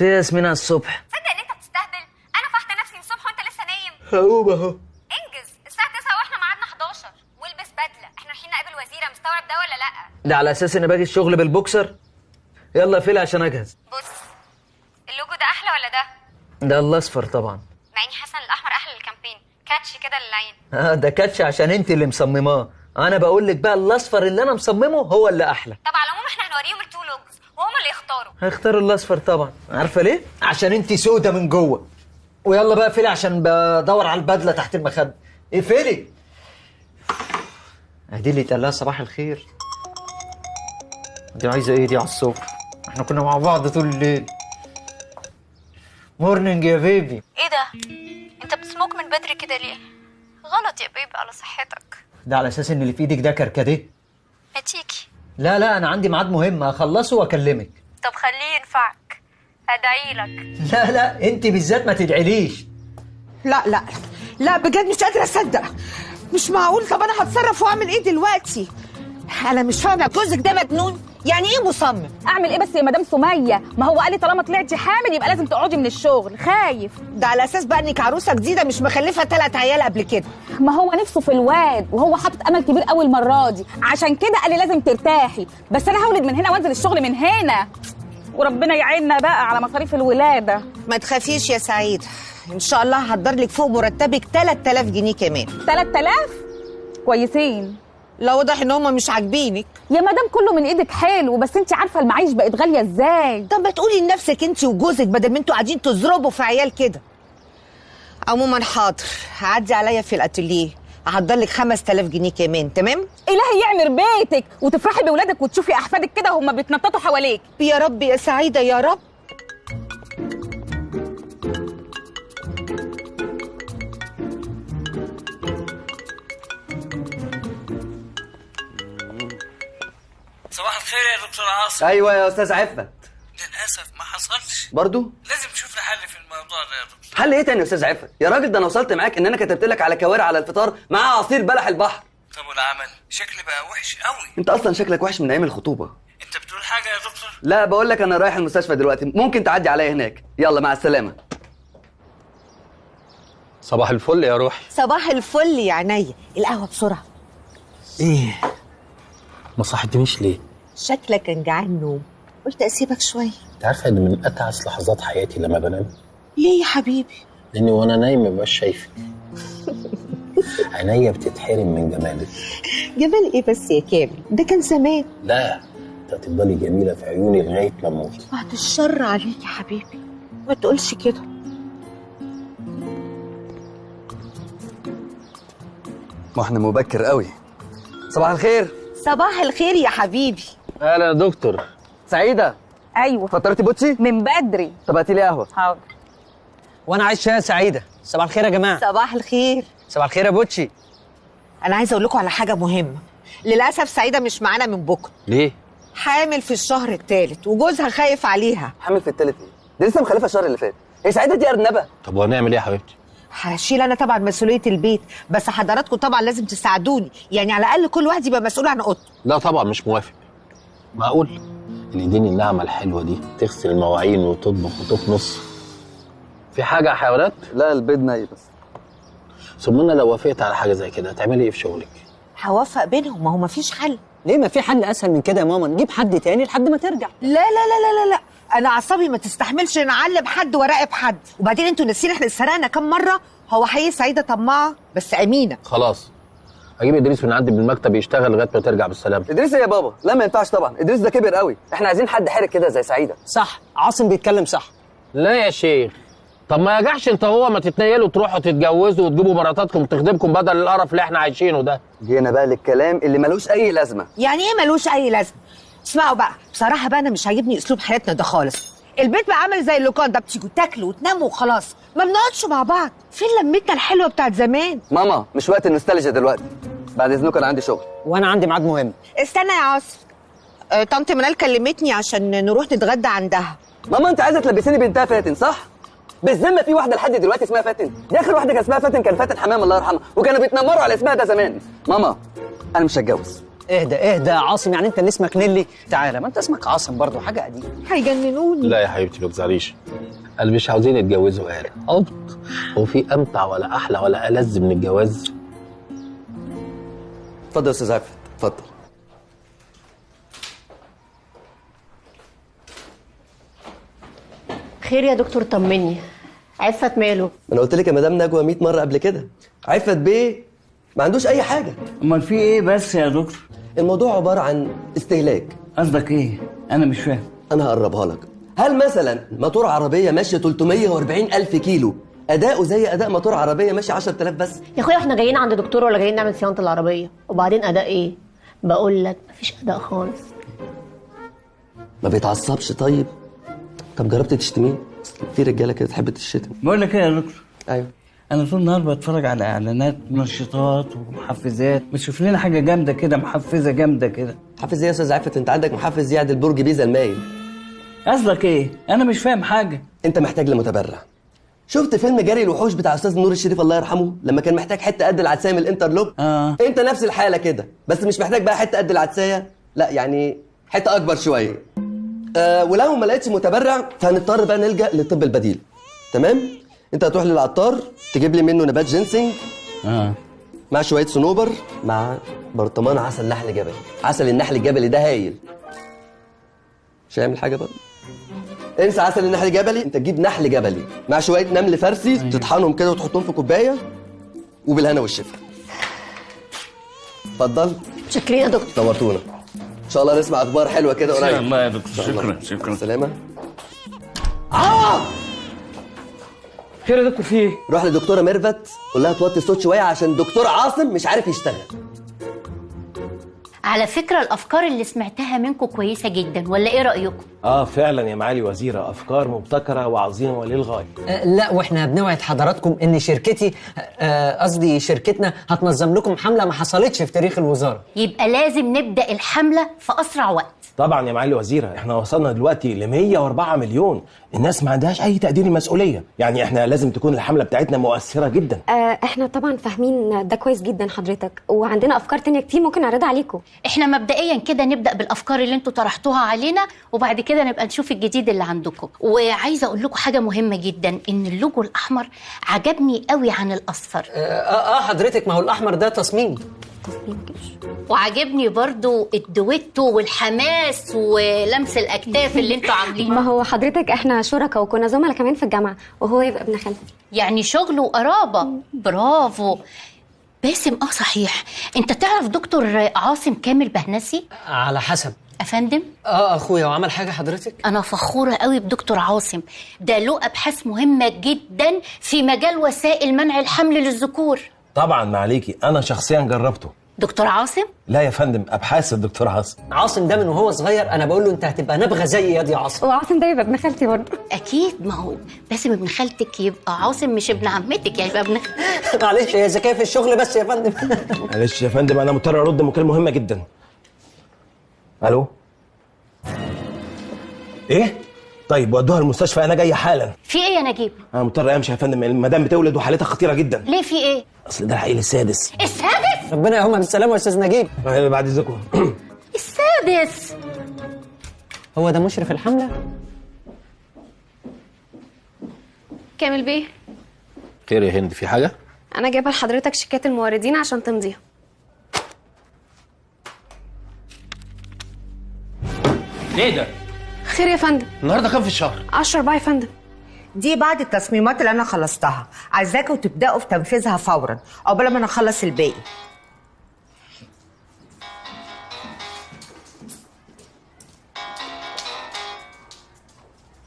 في ياسمين على الصبح. تصدق إن أنت بتستهبل؟ أنا فحت نفسي من الصبح وأنت لسه نايم. هقوم أهو. إنجز. الساعة 9 وإحنا ميعادنا 11 والبس بدلة. إحنا رايحين نقابل وزيره مستوعب ده ولا لأ؟ ده على أساس إني باجي الشغل بالبوكسر؟ يلا اقفلي عشان أجهز. بص. اللوجو ده أحلى ولا ده؟ ده الأصفر طبعا. مع إني حاسة إن الأحمر أحلى لل campaign. catchy كده للعين. آه ده catchy عشان أنت اللي مصمماه. أنا بقول لك بقى الأصفر اللي أنا مصممه هو اللي أحلى. طب على العموم إحنا هنوريهم ال two logos وهم اللي يختاروا. هيختاروا الأصفر طبعا. عارفة ليه؟ عشان انت سودة من جوه. ويلا بقى فيلي عشان بدور على البدلة تحت المخدة. اقفلي ادي اللي اتقال لها صباح الخير. دي عايزة إيه دي على الصبح؟ إحنا كنا مع بعض طول الليل. morning يا baby إيه ده؟ انت بتسموك من بدري كده ليه؟ غلط يا baby على صحتك. ده على أساس إن اللي في إيدك ده كركديه. ما تيجي لا لا أنا عندي ميعاد مهم أخلصه وأكلمك. طب خليه ينفعك. أدعي لك. لا لا أنت بالذات ما تدعيليش. لا لا لا بجد مش قادرة أصدق. مش معقول. طب أنا هتصرف وأعمل إيه دلوقتي؟ أنا مش فاهمة. جوزك ده مجنون. يعني إيه مصمم؟ اعمل إيه بس يا مدام سمية؟ ما هو قال لي طالما طلعتي حامل يبقى لازم تقعدي من الشغل خايف. ده على أساس بقى إنك عروسة جديدة مش مخلفة ثلاث عيال قبل كده. ما هو نفسه في الواد وهو حاطط أمل كبير قوي المرة دي. عشان كده قال لي لازم ترتاحي. بس أنا هولد من هنا وأنزل الشغل من هنا. وربنا يعيننا بقى على مصاريف الولادة. ما تخافيش يا سعيد. إن شاء الله هقدر لك فوق مرتبك 3000 جنيه كمان. 3000 كويسين. لا واضح إن هما مش عاجبينك. يا مدام كله من إيدك حلو بس انت عارفة المعيش بقت غالية إزاي؟ طب ما تقولي لنفسك أنت وجوزك بدل ما أنتوا قاعدين تضربوا في عيال كده. عموما حاضر هعدي عليا في الأتيليه. هحضر لك 5000 جنيه كمان تمام؟ إلهي يعمر بيتك وتفرحي بولادك وتشوفي أحفادك كده وهم بيتنططوا حواليك. يا رب يا سعيدة يا رب. صباح الخير يا دكتور عاصم. أيوه يا أستاذ عفت للأسف ما حصلش. برضو؟ لازم نشوف له حل في الموضوع ده يا دكتور. حل إيه تاني يا أستاذ عفت يا راجل ده أنا وصلت معاك إن أنا كتبت لك على كوارع على الفطار مع عصير بلح البحر. طب والعمل؟ شكلي بقى وحش قوي أنت أصلا شكلك وحش من أيام الخطوبة. أنت بتقول حاجة يا دكتور؟ لا بقول لك أنا رايح المستشفى دلوقتي. ممكن تعدي عليا هناك. يلا مع السلامة. صباح الفل يا روحي. صباح الفل يا عينيا. القهوة بسرعة. إيه؟ ما صحتنيش ليه؟ شكلك كان جعان نوم. قلت أسيبك شوية أنت عارفة إن من اتعس لحظات حياتي لما بنام. ليه يا حبيبي؟ لأني وأنا نايم مبقاش شايفك. عينيا بتتحرم من جمالك. جمال إيه بس يا كامل؟ ده كان زمان. لا أنت هتفضلي جميلة في عيوني لغاية ما أموت. بعد الشر عليك يا حبيبي. ما تقولش كده. ما إحنا مبكر قوي. صباح الخير. صباح الخير يا حبيبي. أهلا يا دكتور. سعيدة. أيوه. فطرتي بوتشي؟ من بدري. طب هاتي لي قهوة. حاضر. وأنا عايز شاي سعيدة. صباح الخير يا جماعة. صباح الخير. صباح الخير يا بوتشي. أنا عايزه أقول لكم على حاجة مهمة. للأسف سعيدة مش معانا من بكرة. ليه؟ حامل في الشهر الثالث وجوزها خايف عليها. حامل في التالت إيه؟ دي لسه مخلفة الشهر اللي فات. هي سعيدة دي أرنبة. طب وهنعمل إيه يا حبيبتي؟ هشيل أنا طبعا مسؤولية البيت بس حضراتكم طبعا لازم تساعدوني. يعني على الأقل كل واحد يبقى مسؤول عن أوضته. لا طبعا مش موافق. معقول؟ الايدين الناعمه الحلوة دي تغسل المواعين وتطبخ وتكنس في حاجة يا حيوانات؟ لا البيض ناي بس. ثم أنا لو وافقت على حاجة زي كده هتعملي إيه في شغلك؟ هوفق بينهم ما هو مفيش حل. ليه ما في حل أسهل من كده يا ماما؟ نجيب حد تاني لحد ما ترجع. لا لا لا لا لا لا. أنا أعصابي ما تستحملش نعلم حد وراقب حد. وبعدين أنتوا ناسيين إحنا اتسرقنا كام مرة؟ هو حقيقي سعيدة طماعة بس أمينة. خلاص. هجيب إدريس من عندي بالمكتب يشتغل لغاية ما ترجع بالسلامة. إدريس إيه يا بابا لا ما ينفعش طبعا إدريس ده كبر قوي. إحنا عايزين حد حرك كده زي سعيدة. صح عاصم بيتكلم صح. لا يا شيخ. طب ما يجعش انت هو ما تتنيلوا تروحوا تتجوزوا وتجيبوا مراتاتكم تخدمكم بدل القرف اللي إحنا عايشينه ده. جينا بقى للكلام اللي ملوش أي لازمة. يعني إيه ملوش أي لازمة؟ اسمعوا بقى بصراحة بقى أنا مش عاجبني أسلوب حياتنا ده خالص. البيت بقى عامل زي اللوكان ده بتيجوا تاكلوا وتناموا وخلاص. ما بنقعدش مع بعض. فين لمتنا الحلوة بتاعت زمان؟ ماما مش وقت النوستالجيا دلوقتي. بعد اذنكم أنا عندي شغل. وأنا عندي ميعاد مهم. استنى يا عاصم آه، طنط منال كلمتني عشان نروح نتغدى عندها. ماما أنت عايزة تلبسيني بنتها فاتن صح؟ بالذمة في واحدة لحد دلوقتي اسمها فاتن. دي آخر واحدة كان اسمها فاتن كان فاتن حمام الله يرحمها. وكانوا بيتنمروا على اسمها ده زمان. ماما أنا مش هتجوز. اهدى اهدى يا عاصم يعني أنت اللي اسمك نيلي. تعالى ما أنت اسمك عاصم برضه حاجة قديمة. هيجننوني. لا يا حبيبتي ما تزعليش. قال مش عاوزين يتجوزوا قال. هو في أمتع ولا أحلى ولا ألذ من الجواز؟ اتفضل يا أستاذ عفت اتفضل. خير يا دكتور طمني. عفت ماله. أنا قلت لك يا مدام نجوى 100 مرة قبل كده. عفت بيه؟ ما عندوش أي حاجة. أمال في إيه بس يا دكتور؟ الموضوع عبارة عن استهلاك. قصدك إيه؟ أنا مش فاهم. أنا هقربها لك. هل مثلا موتور عربية ماشية 340 ألف كيلو اداؤه زي أداء موتور عربية ماشي 10000 بس. يا أخويا إحنا جايين عند دكتور ولا جايين نعمل صيانة العربية؟ وبعدين أداء إيه؟ بقول لك مفيش أداء خالص. ما بيتعصبش طيب؟ طب جربت تشتميه؟ في رجالة كده تحب تشتم. بقول لك إيه يا دكتور؟ أيوه. أنا طول النهار بتفرج على إعلانات منشطات ومحفزات بتشوف لنا حاجة جامدة كده محفزة جامدة كده. محفز إيه يا أستاذ عفت؟ أنت عندك محفز يعدل برج بيزا المايل. قصدك إيه؟ أنا مش فاهم حاجة. أنت محتاج لمتبرع شفت فيلم جري الوحوش بتاع أستاذ نور الشريف الله يرحمه؟ لما كان محتاج حتة قد العدساية من ال interlock. آه. أنت نفس الحالة كده بس مش محتاج بقى حتة قد العدساية. لا يعني حتة أكبر شوية. آه ولو ما لقيتش متبرع فهنضطر بقى نلجأ للطب البديل. تمام؟ أنت هتروح للعطار تجيب لي منه نبات جينسينج آه. مع شوية صنوبر مع برطمان عسل نحل جبلي. عسل النحل الجبلي ده هايل. مش هيعمل حاجة بقى انسى عسل النحل الجبلي انت تجيب نحل جبلي مع شوية نمل فارسي تطحنهم كده وتحطهم في كوباية وبالهنا والشفا. اتفضل. شكرا يا دكتور. نورتونا. إن شاء الله نسمع أخبار حلوة كده ان قريب. شاء الله يا دكتور. شكرا شكرا. سلامة. خير يا دكتور في إيه؟ روح لدكتورة ميرفت قول لها توطي الصوت شوية عشان دكتور عاصم مش عارف يشتغل. على فكرة الأفكار اللي سمعتها منكم كويسة جدا ولا إيه رأيكم؟ آه فعلا يا معالي وزيرة أفكار مبتكرة وعظيمة وللغاية. آه، لا وإحنا بنوعد حضراتكم إن شركتي آه، قصدي شركتنا هتنظم لكم حملة ما حصلتش في تاريخ الوزارة. يبقى لازم نبدأ الحملة في أسرع وقت. طبعا يا معالي وزيرة إحنا وصلنا دلوقتي ل 104 مليون. الناس ما عندهاش أي تقدير مسؤولية يعني إحنا لازم تكون الحملة بتاعتنا مؤثرة جدا. آه، إحنا طبعا فاهمين ده كويس جدا حضرتك وعندنا أفكار تانية كتير ممكن نعرضها عليكم. إحنا مبدئيا كده نبدأ بالأفكار اللي أنتوا طرحتوها علينا وبعد كده نبقى نشوف الجديد اللي عندكم. وعايزة أقول لكم حاجة مهمة جدا إن اللوجو الأحمر عجبني قوي عن الأصفر. آه آه حضرتك ما هو الأحمر ده تصميم. وعجبني برضو الدويتو والحماس ولمس الأكتاف اللي أنتوا عاملينه. ما هو حضرتك إحنا شركاء وكنا زملاء كمان في الجامعة وهو يبقى ابن خالتي. يعني شغل وقرابة برافو. باسم آه صحيح. أنت تعرف دكتور عاصم كامل بهنسي؟ على حسب. أفندم؟ آه أخويا وعمل حاجة حضرتك؟ أنا فخورة قوي بدكتور عاصم. ده له أبحاث مهمة جدا في مجال وسائل منع الحمل للذكور. طبعا ما عليكي. أنا شخصيا جربته. دكتور عاصم؟ لا يا فندم أبحاث الدكتور عاصم. عاصم ده من وهو صغير أنا بقول له أنت هتبقى نبغة زي يا دي عاصم. وعاصم ده يبقى ابن خالتي برضه. أكيد ما هو باسم ابن خالتك يبقى عاصم مش ابن عمتك يعني يبقى ابن معلش هي ذكيه في الشغل بس يا فندم؟ معلش يا فندم أنا مضطر أرد مكالمة مهمة جدا. ألو؟ إيه؟ طيب ودوها المستشفى أنا جاي حالا. في إيه يا نجيب؟ أنا مضطر امشي يا فندم المدام بتولد وحالتها خطيرة جدا. ليه في إيه؟ اصل ده العيل السادس. السادس؟ ربنا يقومها بالسلامة يا أستاذ نجيب. بعد إذنكم. السادس. هو ده مشرف الحملة؟ كامل بيه. خير يا هند في حاجة؟ أنا جايبة لحضرتك شيكات الموردين عشان تمضيها. ليه ده؟ خير يا فندم. النهارده كام في الشهر؟ 10 4 يا فندم. دي بعض التصميمات اللي أنا خلصتها. عايزاكم تبداوا في تنفيذها فورا قبل ما أنا اخلص الباقي.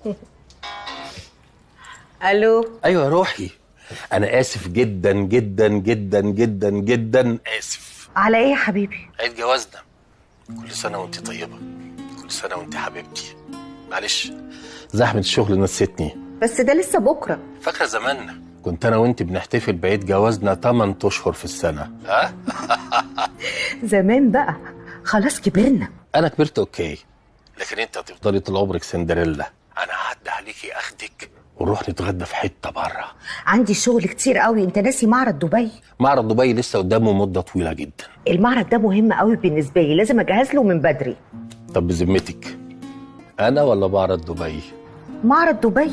ألو. أيوه يا روحي. أنا آسف جدا جدا جدا جدا جدا آسف. على إيه يا حبيبي؟ عيد جوازنا. كل سنة وانت طيبة. سنة وانت حبيبتي. معلش. زحمه الشغل نسيتني. بس ده لسه بكرة. فاكرة زمان كنت أنا وأنت بنحتفل بعيد جوازنا 8 أشهر في السنة. ها؟ زمان بقى. خلاص كبرنا. أنا كبرت أوكي. لكن أنت هتفضلي طول عمرك سندريلا. أنا هعدي عليكي أخدك. ونروح نتغدى في حتة بره عندي شغل كتير قوي. أنت ناسي معرض دبي؟ معرض دبي لسه قدامه مدة طويلة جدا. المعرض ده مهم قوي بالنسبة لي. لازم أجهز له من بدري. طب بذمتك أنا ولا معرض دبي؟ معرض دبي؟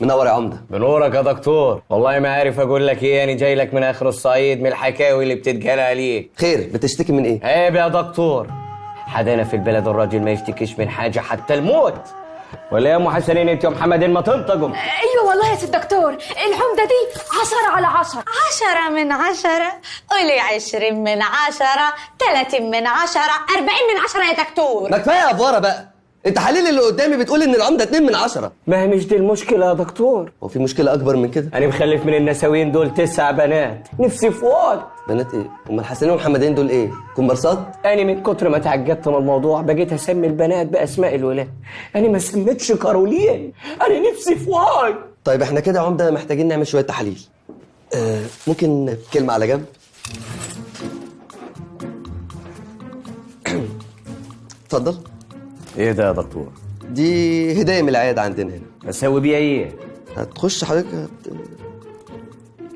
منور يا عمدة؟ بنورك يا دكتور. والله ما عارف أقول لك إيه أنا جاي لك من آخر الصعيد من الحكاوي اللي بتتقال عليك. خير بتشتكي من إيه؟ عيب يا دكتور. حدانا في البلد الراجل ما يشتكيش من حاجة حتى الموت. ولا يا أم حسنين أنت يا محمدين ما تنطقوا أيوه والله يا سيد دكتور العمدة دي عشرة على عشرة. عشرة من عشرة؟ قولي عشرين من عشرة تلاتين من عشرة أربعين من عشرة يا دكتور. ما كفاية افوره بقى. التحاليل اللي قدامي بتقول ان العمدة 2 من عشرة. ما هي مش دي المشكلة يا دكتور؟ هو في مشكلة أكبر من كده؟ أنا مخلف من النساوين دول تسع بنات. نفسي في واد بنات إيه؟ أمال حسنين ومحمدين دول إيه؟ كومبارسات أنا من كتر ما تعجبت من الموضوع بقيت أسمي البنات بأسماء الولاد. أنا ما سميتش كارولين. أنا نفسي في واد طيب إحنا كده يا عمدة محتاجين نعمل شوية تحاليل آه ممكن كلمة على جنب؟ اتفضل. إيه ده يا دكتور؟ دي هدايا من العيادة عندنا هنا. أسوي بيها إيه؟ هتخش حضرتك هت...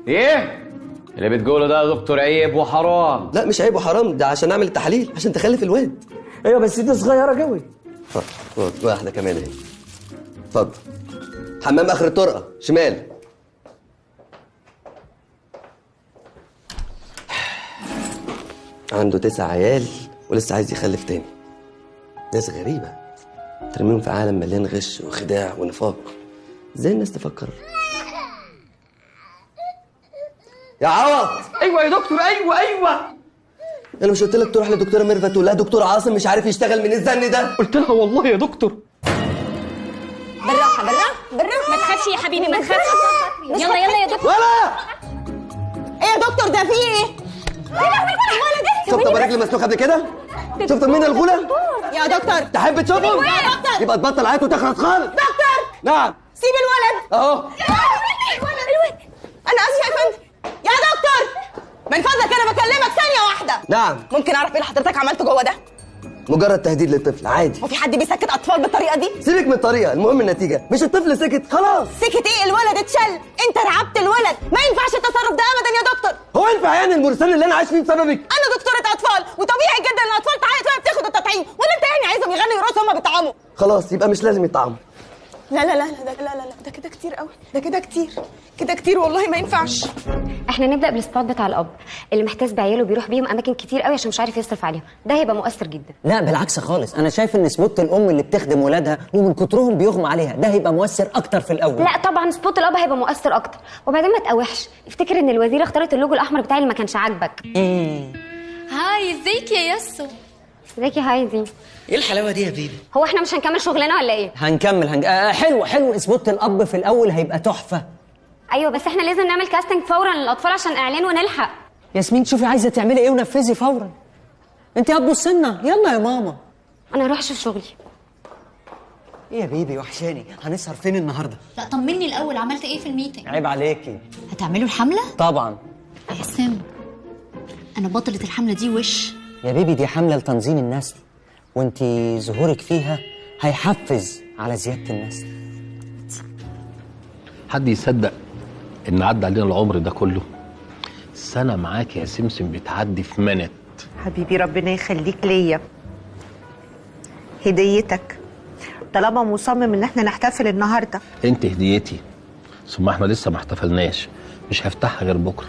إيه؟ اللي بتقوله ده يا دكتور عيب وحرام. لا مش عيب وحرام ده عشان أعمل التحاليل عشان تخلف الواد. أيوه بس دي صغيرة قوي. اتفضل واحدة كمان اهي. اتفضل. حمام آخر الطرقة شمال. عنده تسع عيال ولسه عايز يخلف تاني. ناس غريبة. ترميهم في عالم مليان غش وخداع ونفاق. إزاي الناس تفكر؟ يا عوض! أيوه يا دكتور أيوه أيوه. أنا مش قلت لك تروح لدكتورة ميرفت لها دكتور عاصم مش عارف يشتغل من الزن ده؟ قلت لها والله يا دكتور. بالراحة بالراحة بالراحة. ما تخافش يا حبيبي ما تخافش. يلا يلا يا دكتور. ولا! إيه يا دكتور ده في إيه؟ شفت أبو رجل مسلوخ قبل كده؟ شفت مين الغولة يا دكتور. تحب تشوفهم يا دكتور. يبقى تبطل عيط وتخرس خالص. دكتور. نعم. سيب الولد. أهو. الولد. أنا اسفه يا فندم. يا دكتور. من فضلك أنا بكلمك ثانية واحدة. نعم. ممكن أعرف إيه اللي حضرتك عملته جوه ده؟ مجرد تهديد للطفل عادي. هو في حد بيسكت أطفال بالطريقة دي؟ سيبك من الطريقة المهم النتيجة. مش الطفل سكت خلاص. سكت إيه؟ الولد اتشل. أنت رعبت الولد. ما ينفعش التصرف ده ابدا يا دكتور. هو ينفع يعني المرستان اللي أنا عايش فيه بسببك؟ أنا دكتورة أطفال وطبيعي جدا إن الأطفال تعيط وهي بتاخد التطعيم. ولا انت يعني عايزهم يغنوا يرقصوا هما بيطعموا. خلاص يبقى مش لازم يطعموا. لا لا لا لا لا لا لا ده كده كتير قوي ده كده كتير كده كتير والله ما ينفعش. إحنا نبدأ بال spot بتاع الأب اللي محتاس بعياله بيروح بيهم أماكن كتير قوي عشان مش عارف يصرف عليهم ده هيبقى مؤثر جدا. لا بالعكس خالص أنا شايف إن spot الأم اللي بتخدم ولادها ومن كترهم بيغمى عليها ده هيبقى مؤثر أكتر في الأول. لا طبعا spot الأب هيبقى مؤثر أكتر وبعدين ما تقاوحش افتكر إن الوزيره اختارت اللوجو الأحمر بتاعي اللي ما كانش عاجبك. hi إزيك يا ياسو ازيك يا هايدي إيه الحلاوة دي يا baby؟ هو إحنا مش هنكمل شغلنا ولا إيه؟ هنكمل هنج... آه حلو حلو. spot الأب في الأول هيبقى تحفة. أيوه بس إحنا لازم نعمل casting فورا للأطفال عشان اعلان ونلحق. ياسمين شوفي عايزة تعملي إيه ونفذي فورا. انت هتبص لنا يلا يا ماما. أنا هروح أشوف شغلي. إيه يا baby وحشاني. هنسهر فين النهارده؟ لا طمني الأول. عملت إيه في ال meeting؟ عيب عليكي. هتعملوا الحملة؟ طبعا. يا سام أنا بطلة الحملة دي وش. يا baby دي حمله لتنظيم النسل وانت ظهورك فيها هيحفز على زيادة النسل حد يصدق إن عدى علينا العمر ده كله؟ سنة معاك يا سمسم بتعدي في minute. حبيبي ربنا يخليك ليا. هديتك. طالما مصمم إن إحنا نحتفل النهارده. أنت هديتي ثم إحنا لسه ما احتفلناش. مش هفتحها غير بكرة.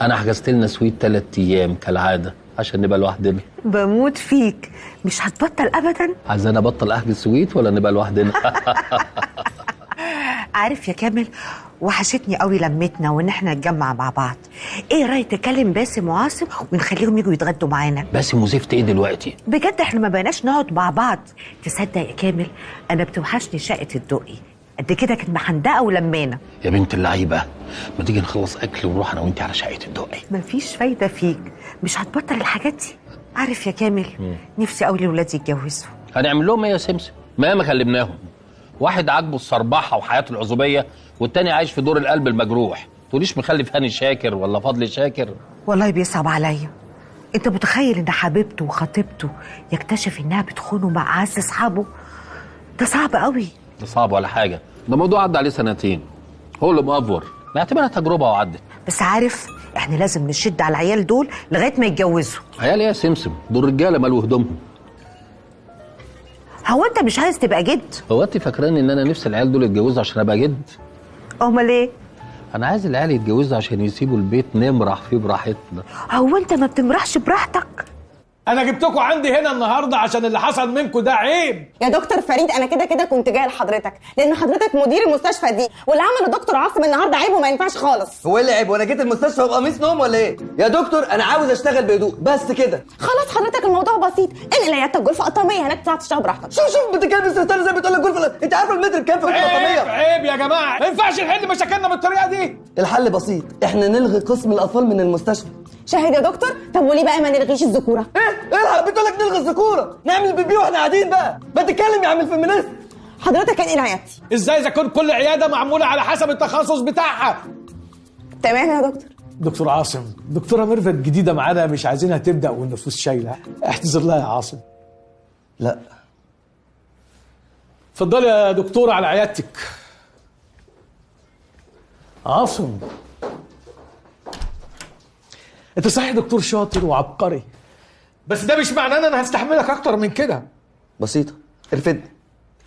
أنا حجزت لنا سويت ثلاث أيام كالعادة. عشان نبقى لوحدنا. بموت فيك. مش هتبطل ابدا؟ عايز أنا أبطل أحجز سويت ولا نبقى لوحدنا؟ عارف يا كامل وحشتني قوي لمتنا وإن إحنا نتجمع مع بعض. إيه رأيك تكلم باسم وعاصم ونخليهم يجوا يتغدوا معانا؟ باسم وزفت إيه دلوقتي؟ بجد إحنا ما بقيناش نقعد مع بعض. تصدق يا كامل أنا بتوحشني شقة الدقي. قد كده كانت محندقة ولمانه يا بنت اللعيبة ما تيجي نخلص أكل ونروح أنا وانت على شقة الدقي. مفيش فايدة فيك. مش هتبطل الحاجات دي. عارف يا كامل نفسي قوي ولادي يتجوزوا. هنعمل لهم إيه يا سمسم؟ ما ما كلمناهم واحد عاجبه الصربحة وحياته العزوبية والتاني عايش في دور القلب المجروح. تقوليش مخلف هاني شاكر ولا فضل شاكر؟ والله بيصعب عليا. أنت متخيل إن حبيبته وخطيبته يكتشف إنها بتخونه مع اعز أصحابه؟ ده صعب قوي ده صعب ولا حاجة. ده موضوع عدى عليه سنتين. هو اللي مأفور نعتبرها تجربة وعدت. بس عارف إحنا لازم نشد على العيال دول لغاية ما يتجوزوا. عيال إيه يا سمسم دول رجالة مالوا هدومهم. هو انت مش عايز تبقى جد؟ هو انت فاكراني ان أنا نفسي العيال دول يتجوزوا عشان ابقى جد؟ امال إيه؟ أنا عايز العيال يتجوزوا عشان يسيبوا البيت نمرح فيه براحتنا. هو انت ما بتمرحش براحتك؟ أنا جبتكم عندي هنا النهارده عشان اللي حصل منكم ده عيب. يا دكتور فريد أنا كده كده كنت جاية لحضرتك لأن حضرتك مدير المستشفى دي واللي عمله دكتور عاصم النهارده عيب وما ينفعش خالص. هو إيه اللي عيب؟ وأنا جيت المستشفى بقميص نوم ولا إيه؟ يا دكتور أنا عاوز أشتغل بهدوء بس كده. خلاص حضرتك الموضوع بسيط انقل عيادتك غرفه قطاميه هناك تعرف تشتغل براحتك. شوف شوف بتتكلم زي بتقول لك غرفه أنت عارف المتر بكام في غرفه عيب عيب يا جماعة. ما ينفعش نحل مشاكلنا بالطريقة دي. الحل بسيط إحنا نلغي قسم الأطفال من المستشفى. شاهد يا دكتور؟ طب وليه بقى ما نلغيش الذكورة؟ إيه؟ الحق بتقول لك نلغي الذكوره نعمل بيبي وإحنا قاعدين بقى. ما تتكلم يا عم الفيمينيست. حضرتك انقل عيادتي إزاي اذا كان كل عياده معموله على حسب التخصص بتاعها؟ تمام يا دكتور. دكتور عاصم دكتوره ميرفت جديده معانا مش عايزينها تبدأ والنفوس شايلة. احتذر لها يا عاصم. لا. اتفضلي يا دكتورة على عيادتك. عاصم. انت صحيح دكتور شاطر وعبقري. بس ده مش معناه إن أنا هستحملك أكتر من كده. بسيطة. ارفدني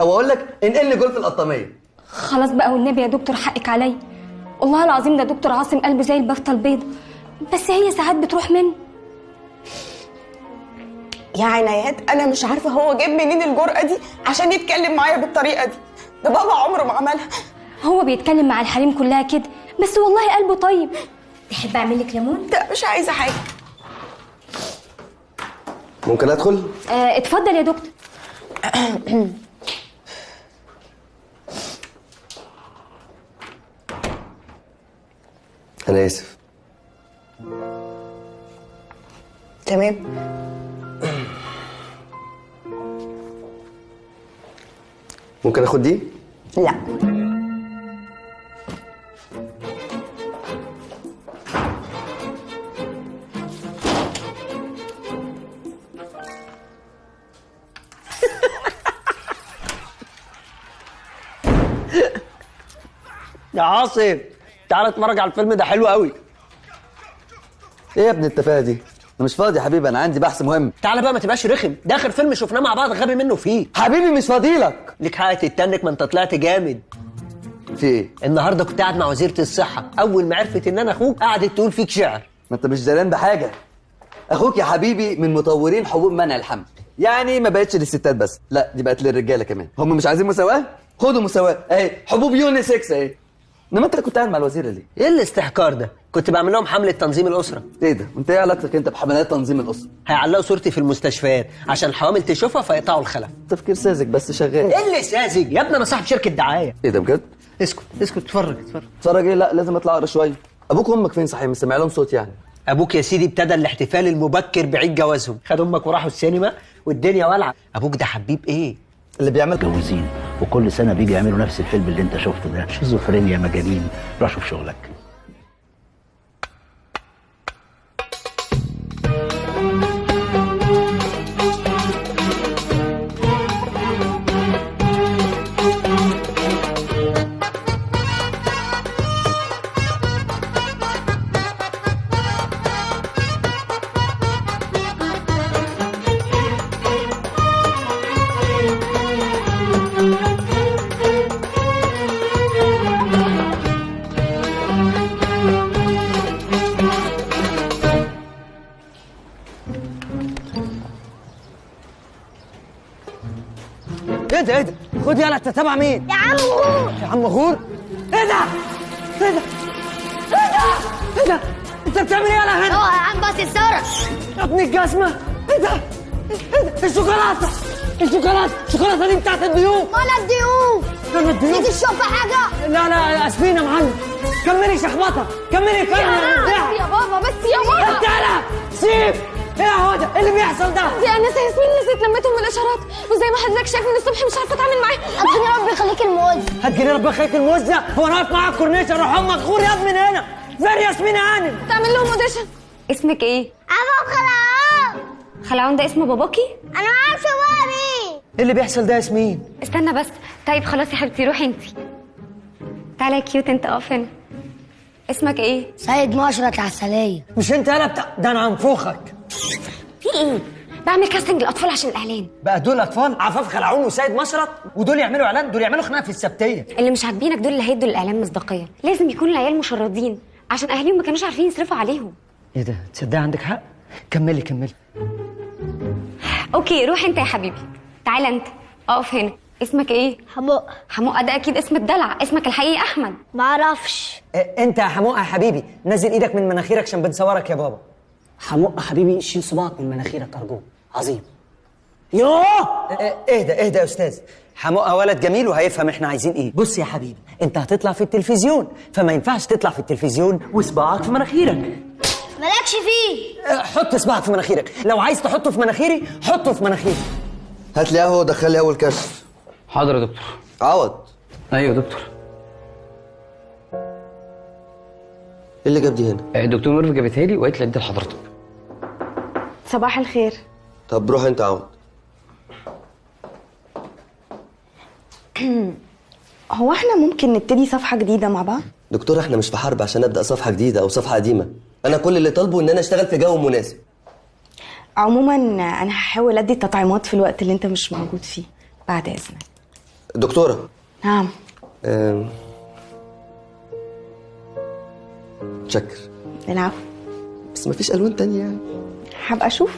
أو أقول لك انقل لي غرفه القطاميه خلاص بقى والنبي يا دكتور حقك عليا والله العظيم ده دكتور عاصم قلبه زي البفتة البيضة بس هي ساعات بتروح منه. يا عنايات أنا مش عارفة هو جاب منين الجرأة دي عشان يتكلم معايا بالطريقة دي. ده بابا عمره ما عملها. هو بيتكلم مع الحريم كلها كده بس والله قلبه طيب. تحب أعمل لك ليمون؟ لا مش عايزة حاجة. ممكن أدخل؟ آه اتفضل يا دكتور. أنا آسف. تمام. ممكن آخد دي؟ لا. يا عاصم تعالى اتفرج على الفيلم ده حلو قوي. إيه يا ابن التفاهة دي؟ أنا مش فاضي يا حبيبي أنا عندي بحث مهم. تعالى بقى ما تبقاش رخم. ده آخر فيلم شفناه مع بعض غبي منه فيه. حبيبي مش فاضيلك ليك حق تتنك ما انت طلعت جامد. في إيه؟ النهارده كنت قاعد مع وزيرة الصحة. أول ما عرفت إن أنا أخوك قعدت تقول فيك شعر. ما أنت مش داران بحاجة. أخوك يا حبيبي من مطورين حبوب منع الحمل. يعني ما بقتش للستات بس. لا دي بقت للرجالة كمان. هم مش عايزين مساواة؟ خدوا مساواة. اهي حبوب unisex اهي إنما أنت كنت قاعد مع الوزيره ليه إيه الاستحقار ده؟ كنت بعمل لهم حملة تنظيم الأسرة. إيه ده؟ وانت إيه علاقتك أنت بحملات تنظيم الأسرة؟ هيعلقوا صورتي في المستشفيات عشان الحوامل تشوفها فيقطعوا الخلف. تفكير ساذج بس شغال. إيه اللي ساذج؟ يا ابني أنا صاحب شركة دعاية. إيه ده بجد؟ اسكت اسكت اتفرج اتفرج. اتفرج إيه؟ لا لازم أطلع أقرأ شوية. أبوك وأمك فين صحيح؟ مش سامع لهم صوت يعني. أبوك يا سيدي ابتدى الاحتفال المبكر بعيد جوازهم. خد أمك وراحوا السينما والدنيا ولعه أبوك ده حبيب إيه؟ اللي بيعمل متجوزين وكل سنة بيجي يعملوا نفس الفيلم اللي انت شفته ده. شيزوفرينيا مجانين روح شوف شغلك. ده خد يلا انت تابع مين؟ يا عم غور. يا عم غور؟ إيه ده؟ إيه ده؟ إيه ده؟ إيه ده؟ انت بتعمل إيه يلا هنا اوعى يا عم بس الزرع يا ابن الجزمه إيه ده؟ إيه ده؟ الشوكولاتة. الشوكولاتة. الشوكولاتة دي بتاعت الضيوف. ولا الضيوف. فين الضيوف. تيجي تشوف حاجة. لا لا اسفين يا معلم. كملي شخبطه كملي كملي يا. بابا بس يا بابا. انت لا سيب. إيه يا هدى إيه اللي بيحصل ده؟ دي أنا ياسمين نسيت لمتهم من الاشارات وزي ما حضرتك شايف من الصبح مش عارفة أتعامل معاه ربنا ربي يخليك الموز هتجيني ربنا يخليك الموز ده؟ هو أنا واقف معاك كورنيش أروح أمك غور ياض من هنا. فين ياسمين يا هانم. تعمل لهم اوديشن اسمك إيه؟ أبو خلاص خلعون ده اسم باباكي؟ أنا ما أعرفش بابي. إيه اللي بيحصل ده يا ياسمين؟ استنى بس. طيب خلاص يا حبيبتي روحي انت تعالى يا كيوت انت اقف هنا. اسمك إيه؟ سيد مشرط العسليه مش أنت يالا بتاع ده أنا هنفخك في إيه؟ بعمل كاستنج الاطفال عشان الإعلان. بقى دول أطفال؟ عفاف خلعون وسيد مشرط ودول يعملوا إعلان دول يعملوا خناقة في السبتية. اللي مش عاجبينك دول اللي هيدوا الإعلان مصداقية. لازم يكون العيال مشردين عشان أهاليهم ما كانوش عارفين يصرفوا عليهم. إيه ده؟ تصدقي عندك حق؟ كملي كملي. أوكي روح أنت يا حبيبي. تعالى أنت. أقف هنا. اسمك إيه؟ حموق حموقه ده أكيد اسم الدلع اسمك الحقيقي أحمد. ما أعرفش إيه أنت يا حموقه يا حبيبي. نزل إيدك من مناخيرك عشان بنصورك يا بابا. حموق حبيبي شيل صباعك من مناخيرك أرجوك. عظيم. يوه إيه ده إيه ده يا أستاذ حموقه ولد جميل وهيفهم إحنا عايزين إيه. بص يا حبيبي أنت هتطلع في التلفزيون فما ينفعش تطلع في التلفزيون وصباعك في مناخيرك. مالكش فيه؟ آه، حط صباعك في مناخيرك. لو عايز تحطه في مناخيري حطه في مناخيري. هات لي قهوة ودخل لي أول كشف. حاضر يا دكتور. عوض. أيوه يا دكتور. إيه اللي جاب دي هنا الدكتور ميرفي جابتها لي وقالت لي ادي لحضرتك. صباح الخير. طب روح أنت عوض هو إحنا ممكن نبتدي صفحة جديدة مع بعض؟ دكتور إحنا مش في حرب عشان أبدأ صفحة جديدة أو صفحة قديمة. أنا كل اللي طالبه إن أنا أشتغل في جو مناسب. عموما أنا هحاول أدي التطعيمات في الوقت اللي أنت مش موجود فيه بعد إذنك. دكتورة. نعم. آم، شكر العفو. بس مفيش ألوان تانية يعني. هبقى أشوف.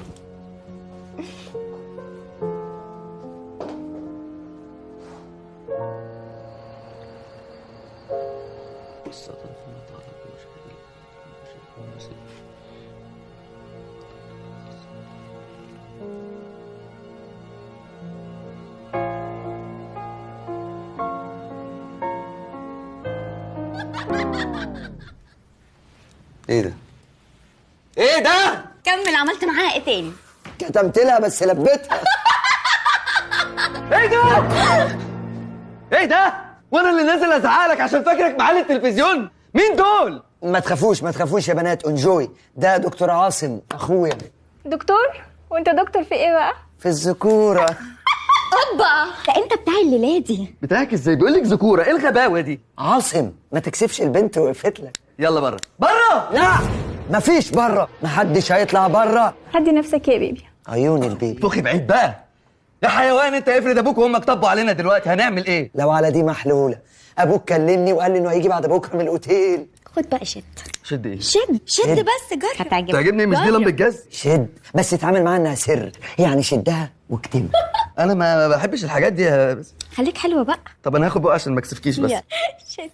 إيه ده؟ إيه ده؟ كمل عملت معاها إيه تاني؟ كتمت لها بس لبيتها. إيه ده؟ إيه ده؟ وأنا اللي نازل ازعلك عشان فاكرك معالي التلفزيون. مين دول؟ ما تخافوش ما تخافوش يا بنات انجوي. ده دكتور عاصم أخويا. دكتور؟ وأنت دكتور في إيه بقى؟ في الذكورة. أوبا! ده أنت بتاع الليلة دي. بتاعك إزاي؟ بيقول لك ذكورة. إيه الغباوة دي؟ عاصم ما تكسفش البنت وقفت لك يلا بره بره لا! مفيش بره محدش هيطلع بره هدي نفسك يا بيبي. عيون البيبي. فوخي بعيد بقى. يا حيوان انت افرض أبوك وامك طبوا علينا دلوقتي هنعمل إيه؟ لو على دي محلولة. أبوك كلمني وقال لي إنه هيجي بعد بكرة من الأوتيل. خد بقى شد. شد إيه؟ شد. شد شد. بس جرب. هتعجبك. تعجبني؟ مش دي لمبة جاز شد. بس اتعامل معاها إنها سر. يعني شدها واكتمها. أنا ما بحبش الحاجات دي يا بس. خليك حلوة بقى. طب أنا هاخد بقى عشان ما أكسفكيش بس. شد.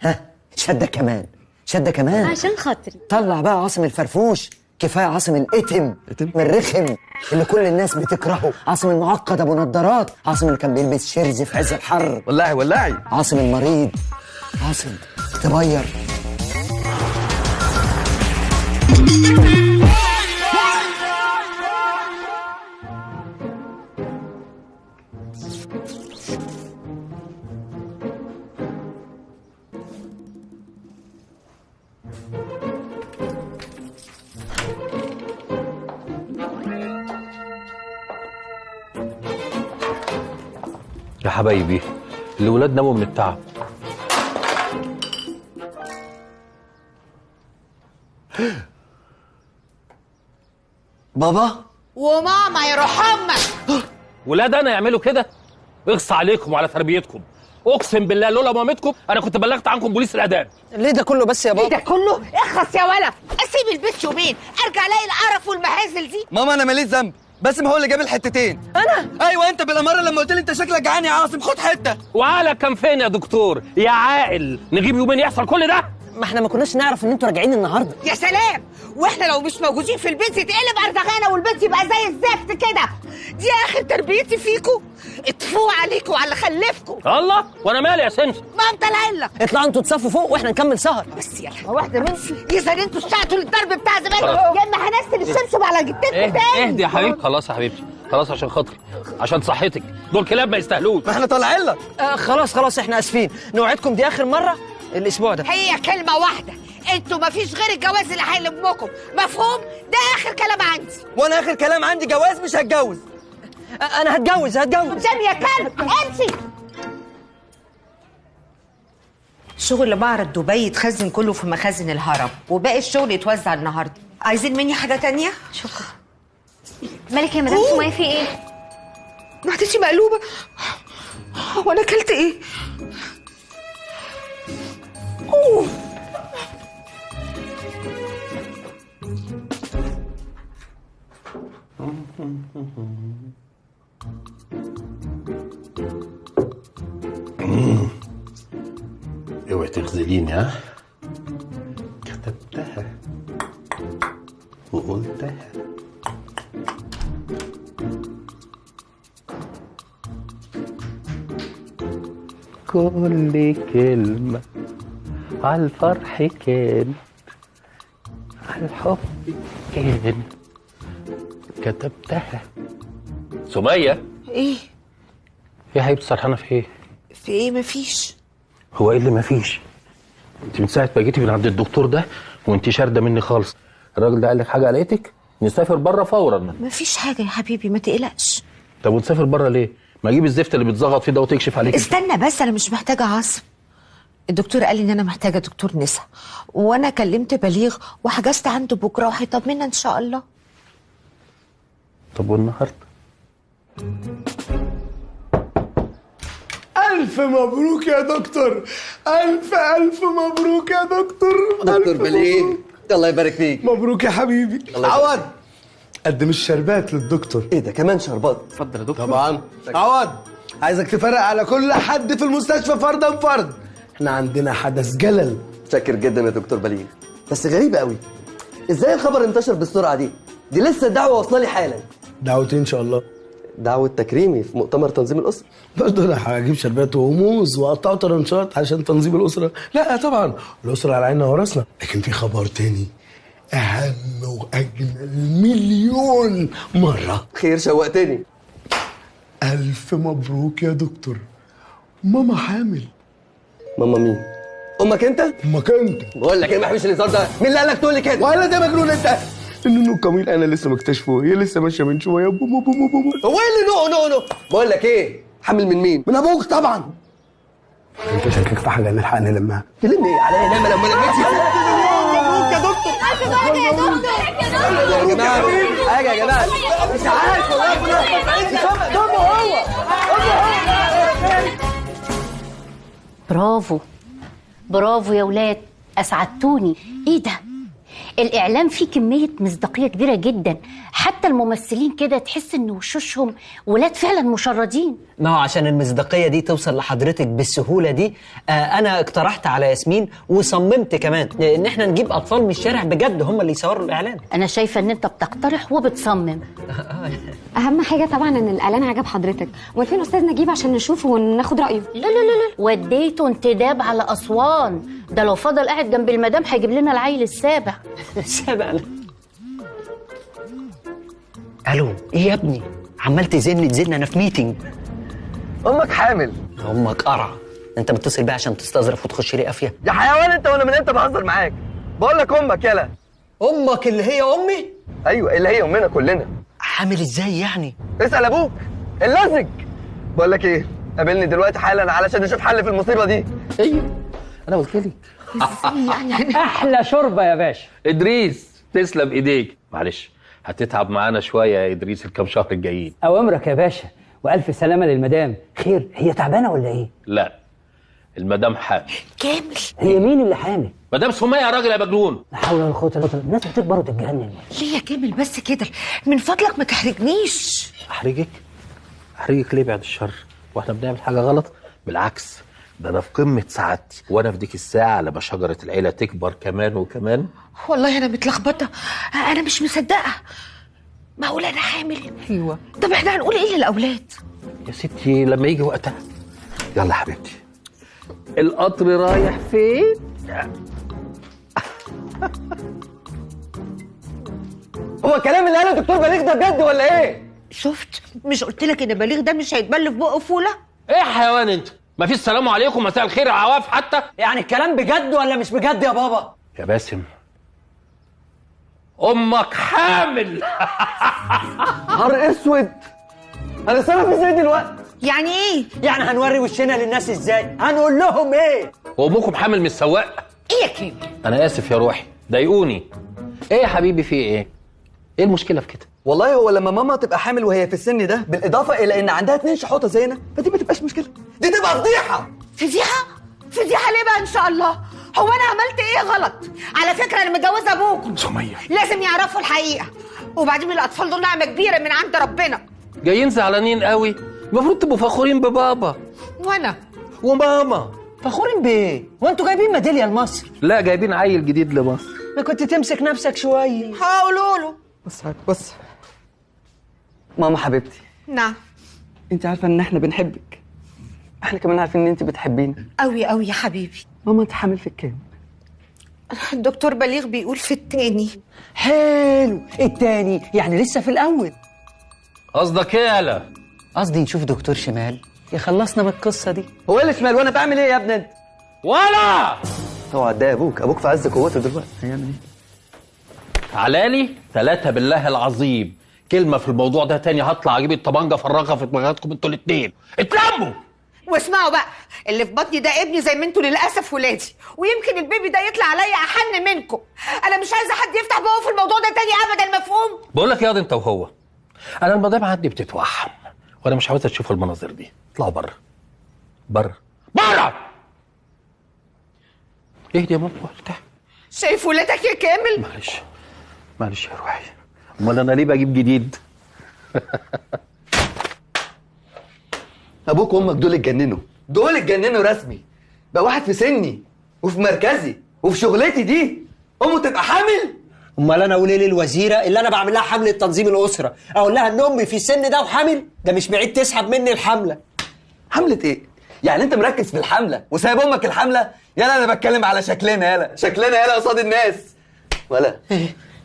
ها شدة كمان شدة كمان. عشان خاطري. طلع بقى عاصم الفرفوش كفاية عاصم الإتم من الرخم اللي كل الناس بتكرهه. عاصم المعقد أبو نضارات عاصم اللي كان بيلبس شيرز في عز الحر. ولعي ولعي عاصم المريض عاصم تغير يا حبايبي الولاد ناموا من التعب. بابا؟ وماما يروح أمك ولاد أنا يعملوا كده؟ اغص عليكم وعلى تربيتكم. أقسم بالله لولا مامتكم أنا كنت بلغت عنكم بوليس الاداب ليه ده كله بس يا إيه ده كله؟ اخلص يا ولا أسيب البيت يومين أرجع ألاقي القرف والمهازل دي. ماما أنا ماليش ذنب. باسم هو اللي جاب الحتتين. أنا؟ أيوه أنت بالأمارة لما قلت لي أنت شكلك جعان يا عاصم خد حتة. وعقلك كان فين يا دكتور يا عاقل. نجيب يومين يحصل كل ده؟ ما إحنا ما كناش نعرف ان أنتوا راجعين النهارده. يا سلام! وإحنا لو مش موجودين في البيت يتقلب ارزغانه والبيت يبقى زي الزفت كده. دي آخر تربيتي فيكو. اتفوا عليكم وعلى اللي خلفكم. الله! وأنا مالي يا سمسم ما انت العله اطلعوا أنتوا تصفوا فوق وإحنا نكمل سهر. بس يلا واحدة منكم اذا أنتوا اشتعتوا للضرب بتاع زمان. يا اما هنزل الشمشم على جدتكم اهدي تاني. اهدي يا حبيبتي خلاص يا حبيبتي. خلاص عشان خاطري. عشان صحتك. دول كلاب ما يستاهلوش. ما إحنا طالعين لك. آه خلاص خلاص إحنا آسفين. نوعدكم دي آخر مرة؟ الأسبوع ده. هي كلمة واحدة. أنتوا مفيش غير الجواز اللي هيلمكم. مفهوم؟ ده آخر كلام عندي. وأنا آخر كلام عندي جواز مش هتجوز. أنا هتجوز هتجوز. قدام يا كلب امشي. شغل معرض دبي يتخزن كله في مخازن الهرم وباقي الشغل يتوزع النهارده. عايزين مني حاجة تانية؟ شكرا. مالك يا مدام؟ سمية في إيه؟ معدتي مقلوبة. وأنا اكلت إيه؟ اوعي تخذليني ها كتبتها. وقلتها. كل كلمة. على الفرح كان. على الحب كان. كتبتها. سمية؟ إيه. يا حبيبتي سرحانة في إيه؟ في إيه؟ مفيش. هو إيه اللي مفيش؟ أنت من ساعة ما جيتي من عند الدكتور ده وانت شاردة مني خالص. الراجل ده قال لك حاجة قلقتك؟ نسافر بره فورا. مفيش حاجة يا حبيبي ما تقلقش. طب ونسافر بره ليه؟ ما أجيب الزفت اللي بيتزغط فيه ده وتكشف عليك. استنى بس أنا مش محتاجة عاصم الدكتور قال لي إن أنا محتاجة دكتور نسا. وأنا كلمت بليغ وحجزت عنده بكرة وهيطمنا إن شاء الله؟ طب والنهاردة؟ ألف مبروك يا دكتور. ألف ألف مبروك يا دكتور. دكتور بليغ. الله يبارك فيك. مبروك يا حبيبي. عوض. قدم الشربات للدكتور. إيه ده كمان شربات؟ اتفضل يا دكتور. طبعا. عوض. عايزك تفرق على كل حد في المستشفى فردا فرد. إحنا عندنا حدث جلل. شاكر جدا يا دكتور بليغ. بس غريبة قوي. إزاي الخبر انتشر بالسرعة دي؟ دي لسه الدعوة واصلة لي حالا. دعوتي إن شاء الله. دعوة تكريمي في مؤتمر تنظيم الأسرة. برضه أنا هجيب شربات وموز واقطعه طرنشات عشان تنظيم الأسرة. لا طبعا. الأسرة على عيننا وراسنا. لكن في خبر تاني. أهم وأجمل مليون مرة. خير شوقتني ألف مبروك يا دكتور. ماما حامل. ماما مين؟ أمك أنت؟ أمك أنت. بقول لك إيه ما بحبش الهزار ده. مين اللي قال لك تقول لي كده؟ ولا ده مجنون أنت. النونو الكميل أنا لسه مكتشفه. هي لسه ماشية من شوية. بوم بوم بوم بوم هو إيه اللي نو نو نو؟ بقول لك إيه؟ حامل من مين؟ من أبوك طبعا. أنت شاكك في حاجة نلحق نلمها تلم إيه عليا نعمه لما لميتش مبروك يا دكتور يا جماعة حاجة يا جماعة. مش عارف والله. برافو. برافو يا ولاد أسعدتوني. إيه ده؟ الإعلام فيه كمية مصداقية كبيرة جدا. حتى الممثلين كده تحس إن وشوشهم ولاد فعلا مشردين. ما هو عشان المصداقية دي توصل لحضرتك بالسهولة دي. آه أنا اقترحت على ياسمين وصممت كمان. إن إحنا نجيب أطفال من الشارع بجد هم اللي يصوروا الإعلان. أنا شايفة إن أنت بتقترح وبتصمم. أهم حاجة طبعا إن الإعلان عجب حضرتك. وفين أستاذ نجيب عشان نشوفه وناخد رأيه؟ لا لا لا لا. وديته انتداب على أسوان. ده لو فضل قاعد جنب المدام هيجيب لنا العيل السابع. السابع ألو إيه يا ابني؟ عمال تزن تزن أنا في ميتنج أمك حامل. أمك قرع. أنت متصل بيها عشان تستظرف وتخش لي قافية. يا حيوان أنت وأنا من إمتى بهزر معاك؟ بقول لك أمك يلا. أمك اللي هي أمي؟ أيوه اللي هي أمنا كلنا. حامل إزاي يعني؟ اسأل أبوك اللزج. بقول لك إيه قابلني دلوقتي حالا علشان نشوف حل في المصيبة دي. أيوه أنا قلت لك. أحلى شوربة يا باشا. إدريس تسلم إيديك. معلش هتتعب معانا شوية يا إدريس الكام شهر الجايين. اوامرك يا باشا وألف سلامة للمدام. خير هي تعبانة ولا إيه؟ لا المدام حامل. كامل. هي مين اللي حامل؟ مدام سمية يا راجل يا مجنون. لا حول ولا قوة إلا بالله. الناس بتكبر وتتجنن. ليه يا كامل بس كده؟ من فضلك ما تحرجنيش. أحرجك؟ أحرجك ليه بعد الشر؟ وإحنا بنعمل حاجة غلط؟ بالعكس. ده أنا في قمة سعادتي. وأنا في ديك الساعة لما شجرة العيلة تكبر كمان وكمان. والله أنا متلخبطة. أنا مش مصدقة. معقول أنا حامل. أيوه. طب إحنا هنقول إيه للأولاد؟ يا ستي لما يجي وقتها. يلا يا حبيبتي. القطر رايح فين؟ هو الكلام اللي قاله الدكتور بليغ ده بجد ولا إيه؟ شفت؟ مش قلت لك إن بليغ ده مش هيتبل في بقه فولة؟ إيه يا حيوان أنت؟ مفيش سلام عليكم مساء الخير يا عواف حتى. يعني الكلام بجد ولا مش بجد يا بابا؟ يا باسم أمك حامل. نهار أسود. أنا صرف إزاي دلوقتي. يعني إيه؟ يعني هنوري وشنا للناس إزاي؟ هنقول لهم إيه؟ وامكم حامل من السواق؟ إيه يا كامل أنا آسف يا روحي ضايقوني. إيه يا حبيبي في إيه؟ إيه المشكلة في كده؟ والله هو لما ماما تبقى حامل وهي في السن ده بالإضافة إلى إن عندها اتنين شحوطة زينا فدي ما تبقاش مشكلة. دي تبقى فضيحة. فضيحة؟ فضيحة ليه بقى إن شاء الله؟ هو أنا عملت إيه غلط؟ على فكرة أنا متجوزة أبوكم. سمية. لازم يعرفوا الحقيقة. وبعدين الأطفال دول نعمة كبيرة من عند ربنا. جايين زعلانين قوي. المفروض تبقوا فخورين ببابا. وأنا؟ وماما. فخورين بإيه؟ وانتوا جايبين ميدالية لمصر؟ لا جايبين عيل جديد لمصر. ما كنت تمسك نفسك شوية. هقولوا له. بص بص ماما حبيبتي. نعم. انت عارفة ان إحنا بنحبك. إحنا كمان عارفين ان انت بتحبينا. قوي قوي يا حبيبي. ماما انت حامل في الكام؟ الدكتور بليغ بيقول في التاني. حلو. التاني يعني لسه في الأول. قصدك إيه يالا قصدي نشوف دكتور شمال. يخلصنا من القصة دي. هو إيه اللي شمال؟ وأنا بعمل إيه يا ابني؟ انت ولا اوعى ده أبوك؟ أبوك في عز قوته دلوقتي. هيعمل إيه؟ تعالالي ثلاثة بالله العظيم. كلمة في الموضوع ده تاني هطلع أجيب الطبنجة أفرغها في دماغاتكم أنتوا الاتنين. اتلموا! واسمعوا بقى اللي في بطني ده ابني زي ما أنتوا للأسف ولادي. ويمكن البيبي ده يطلع عليا أحن منكم. أنا مش عايزة حد يفتح بقه في الموضوع ده تاني ابدا مفهوم؟ بقول لك ياض انت وهو. أنا المدام عندي بتتوحم وأنا مش عاوزها تشوف المناظر دي. اطلعوا بره بره بره اهدي يا ماما شايف ولادك يا كامل؟ معلش. معلش يا روحي. أمال أنا ليه بجيب جديد؟ أبوك وأمك دول اتجننوا. دول اتجننوا رسمي. بقى واحد في سني وفي مركزي وفي شغلتي دي. أمه تبقى حامل. أمال أنا أقول إيه للوزيرة؟ اللي أنا بعمل لها حملة تنظيم الأسرة. أقول لها إن أمي في السن ده وحامل ده مش بعيد تسحب مني الحملة. حملة إيه؟ يعني أنت مركز في الحملة وسايب أمك الحملة؟ يلا أنا بتكلم على شكلنا يلا. شكلنا يلا قصاد الناس. ولا.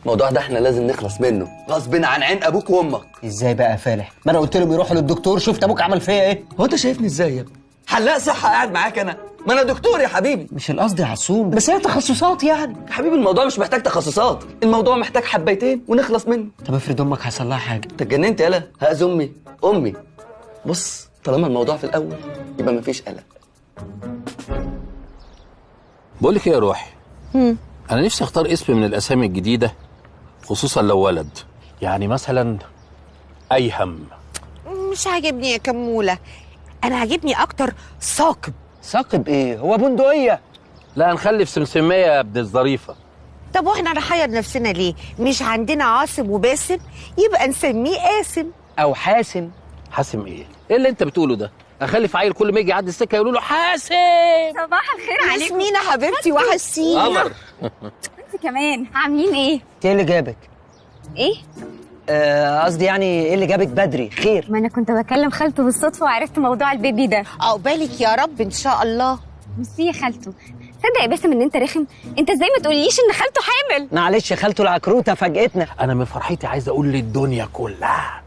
الموضوع ده إحنا لازم نخلص منه. غصب عن عين أبوك وأمك. إزاي بقى يا فالح؟ ما أنا قلت لهم يروحوا للدكتور شفت أبوك عمل فيا إيه؟ هو أنت شايفني إزاي يا ابني؟ حلاق صحة قاعد معاك أنا. ما أنا دكتور يا حبيبي. مش القصد يا عصوم بس هي تخصصات يعني. يا حبيبي الموضوع مش محتاج تخصصات. الموضوع محتاج حبيتين ونخلص منه. طب افرض أمك حصل لها حاجة. أنت اتجننت يالا؟ هاز أمي. أمي. بص طالما الموضوع في الأول يبقى مفيش قلق. بقول لك إيه يا روحي. أنا نفسي أختار اسم من الأسامي الجديدة خصوصا لو ولد. يعني مثلا ايهم مش عاجبني يا كمولة. أنا عاجبني أكتر ثاقب. ثاقب إيه؟ هو بندقية. لا نخلي في سمسمية يا ابن الظريفة. طب وإحنا نحير نفسنا ليه؟ مش عندنا عاصم وباسم؟ يبقى نسميه قاسم أو حاسم. حاسم إيه؟ إيه اللي أنت بتقوله ده؟ اخلف عيل كل ما يجي يعدي السكة يقولوا له حاسم. صباح الخير عليكم. ياسمينة حبيبتي وحشتيني. قمر. انت كمان. عاملين إيه؟ إيه اللي جابك؟ إيه؟ آه، قصدي يعني إيه اللي جابك بدري؟ خير. ما أنا كنت بكلم خالته بالصدفة وعرفت موضوع البيبي ده. عقبالك يا رب ان شاء الله. ميرسي يا خالته تصدق يا باسم ان انت رخم؟ انت إزاي ما تقوليش ان خالته حامل؟ معلش خالته العكروتة فاجئتنا. أنا من فرحتي عايز أقول للدنيا كلها.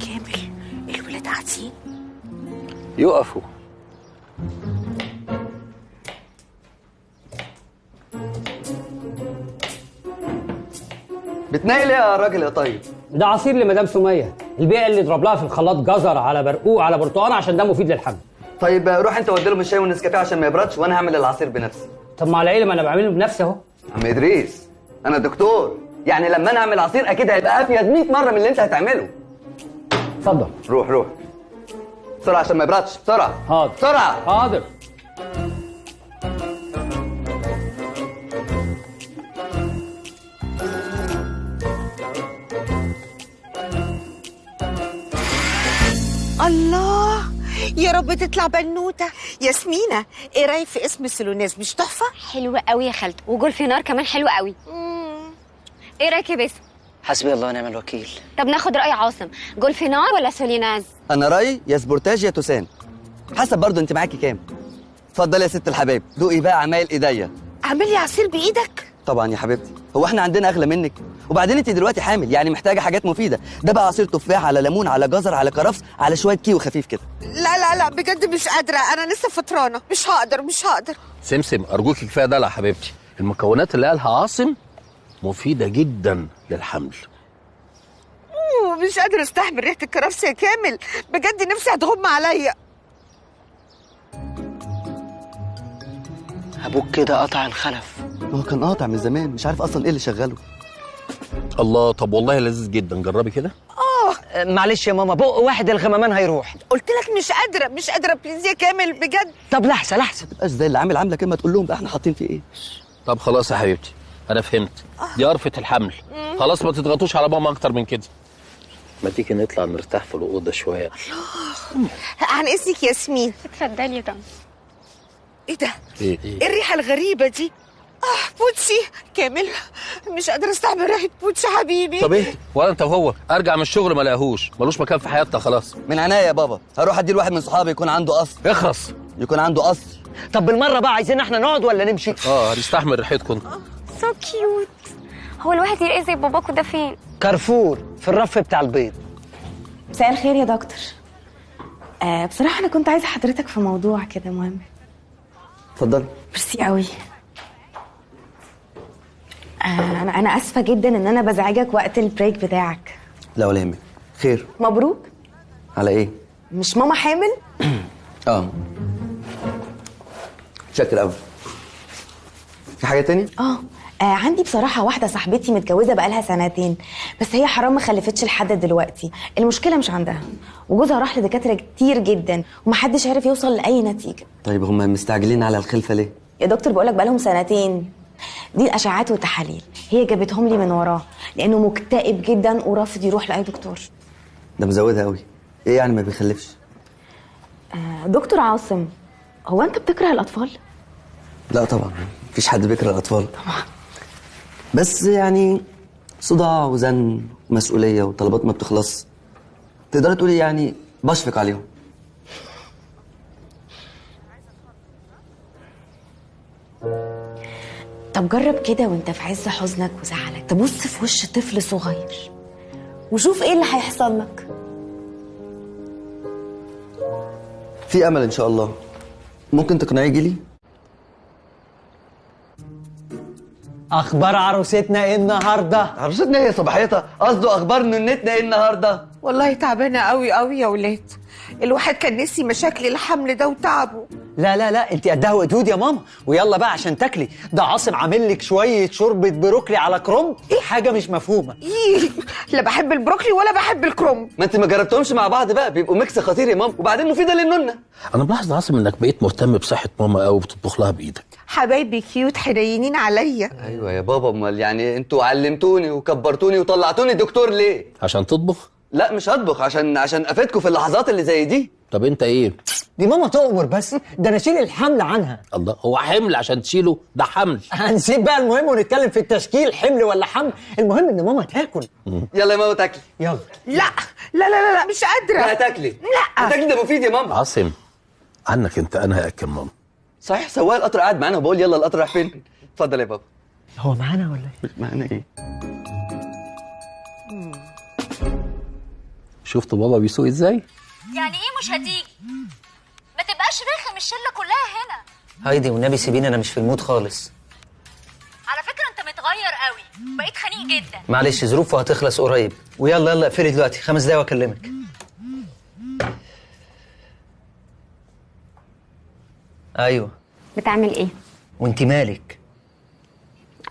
كامل الولاد قاعدين؟ يقفوا بتنقل إيه يا راجل يا طيب؟ ده عصير لمدام سمية. البيع اللي يضرب لها في الخلاط جزر على برقوق على برتقال عشان ده مفيد للحمل. طيب روح انت ودي لهم الشاي والنسكافيه عشان ما يبردش وأنا هعمل العصير بنفسي. طب ما على إيه ما أنا بعمله بنفسي أهو. عم إدريس أنا دكتور. يعني لما أنا أعمل عصير أكيد هيبقى أفيد 100 مرة من اللي أنت هتعمله. اتفضل. روح روح. بسرعة عشان ما يبردش بسرعة. حاضر. بسرعة. حاضر. الله يا رب تطلع بنوتة. ياسمينة إيه رأيك في اسم السلوناس مش تحفة؟ حلوة قوي يا خالته وجولفينار كمان حلوة قوي. إيه رأيك يا باسم؟ حسبي الله ونعم الوكيل. طب ناخد رأي عاصم جولفينار ولا سوليناز؟ أنا رأيي يا سبورتاج يا توسان. حسب برضو أنت معاكي كام. اتفضلي يا ست الحبايب دوقي بقى عمايل إيديا. اعمل لي عصير بإيدك؟ طبعا يا حبيبتي هو إحنا عندنا أغلى منك؟ وبعدين انت دلوقتي حامل يعني محتاجة حاجات مفيدة. ده بقى عصير تفاح على ليمون على جزر على كرفس على شوية كيوي خفيف كده. لا لا لا بجد مش قادرة. أنا لسه فطرانة. مش هقدر مش هقدر. سمسم أرجوك كفاية دلع يا حبيبتي. المكونات اللي قالها عاصم مفيدة جدا للحمل. مش قادرة أستحمل ريحة الكرفس يا كامل. بجد نفسي هتغم عليا. أبوك كده قطع الخلف. هو كان قاطع من زمان مش عارف أصلا إيه اللي شغله. الله طب والله لذيذ جدا. جربي كده. آه. معلش يا ماما بق واحد الغمامان هيروح. قلت لك مش قادرة مش قادرة. please يا كامل بجد. طب لحظة لحظة. تبقاش زي اللي عامل عاملة كده ما تقول لهم بقى إحنا حاطين فيه إيه؟ طب خلاص يا حبيبتي أنا فهمت. دي قرفة الحمل. خلاص ما تضغطوش على ماما أكتر من كده. ما تيجي نطلع نرتاح في الأوضة شوية. عن اذنك ياسمين. اتفضلي يا طنط إيه ده؟ إيه؟ إيه الريحة الغريبة دي؟ آه بوتشي كامل مش قادرة استحمل ريحة بوتشي حبيبي. طب إيه؟ ولا أنت وهو. أرجع من الشغل ما لاقيهوش ملوش مكان في حياتنا خلاص. من عينيا يا بابا. هروح أدي لواحد من صحابي يكون عنده قصر. اخرس يكون عنده قصر. طب بالمرة بقى عايزين إحنا نقعد ولا نمشي؟ آه هنستحمل ريحتكم. so cute هو الواحد يلاقي زي باباكو ده فين؟ كارفور في الرف بتاع البيض مساء الخير يا دكتور. آه بصراحة أنا كنت عايزة حضرتك في موضوع كده مهم. اتفضل ميرسي قوي. آه أنا أنا آسفة جدا إن أنا بزعجك وقت البريك بتاعك. لا ولا يهمك. خير. مبروك. على إيه؟ مش ماما حامل؟ آه. شكر قوي في حاجة تاني آه. آه عندي بصراحة واحدة صاحبتي متجوزة بقالها سنتين بس هي حرام ما خلفتش لحد دلوقتي. المشكلة مش عندها. وجوزها راح لدكاترة كتير جدا ومحدش عارف يوصل لأي نتيجة. طيب هم مستعجلين على الخلفة ليه؟ يا دكتور بقولك بقالهم سنتين. دي الأشعاعات والتحاليل. هي جابتهم لي من وراه لأنه مكتئب جدا ورافض يروح لأي دكتور. ده مزودها قوي إيه يعني ما بيخلفش؟ آه دكتور عاصم هو أنت بتكره الأطفال؟ لا طبعا مفيش حد بيكره الأطفال. طبعا. بس يعني صداع وزن ومسؤوليه وطلبات ما بتخلص. تقدري تقولي يعني بشفق عليهم. طب جرب كده وانت في عز حزنك وزعلك. تبص في وش طفل صغير وشوف إيه اللي هيحصل لك. في أمل إن شاء الله. ممكن تقنعيه يجي أخبار عروستنا إيه النهارده؟ عروستنا إيه صباحيتها قصده أخبار نونتنا إيه النهارده؟ والله تعبانة قوي قوي يا ولاد. الواحد كان نسي مشاكل الحمل ده وتعبه. لا لا لا انت قدها وقدود يا ماما؟ ويلا بقى عشان تاكلي. ده عاصم عامل لك شوية شوربة بروكلي على كرنب إيه؟ حاجة مش مفهومة. إيه، لا بحب البروكلي ولا بحب الكرنب ما انت ما جربتهمش مع بعض بقى. بيبقوا mix خطير يا ماما. وبعدين مفيدة للنونة. أنا ملاحظ يا عاصم إنك بقيت مهتم بصحة ماما قوي وبتطبخ لها بإيدك. حبايبي cute حنينين عليا. أيوه يا بابا. أمال يعني أنتوا علمتوني وكبرتوني وطلعتوني. دكتور ليه؟ عشان تطبخ؟ لا مش هطبخ عشان عشان أفيدكم في اللحظات اللي زي دي. طب أنت إيه؟ دي ماما تؤمر بس ده أنا أشيل الحمل عنها. الله هو حمل عشان تشيله؟ ده حمل. هنسيب بقى المهم ونتكلم في التشكيل حمل ولا حمل؟ المهم إن ماما تاكل. يلا يا ماما تاكلي. يلا. لا لا لا لا, لا مش قادرة. لا تاكلي. لا. تاكلي ده مفيد يا ماما. عاصم عنك أنت أنا هاكل ماما؟ صحيح سواق القطر قاعد معانا وبقول يلا القطر رايح فين؟ اتفضل يا بابا. هو معانا ولا إيه؟ معانا إيه؟ شفت بابا بيسوق إزاي؟ يعني إيه مش هتيجي؟ ما تبقاش رخم الشلة كلها هنا. هايدي والنبي سيبيني أنا مش في ال mood خالص. على فكرة انت متغير قوي. بقيت خنيق جدا. معلش ظروفه هتخلص قريب. ويلا يلا اقفلي دلوقتي. خمس دقايق وأكلمك. أيوه. بتعمل إيه؟ وأنت مالك؟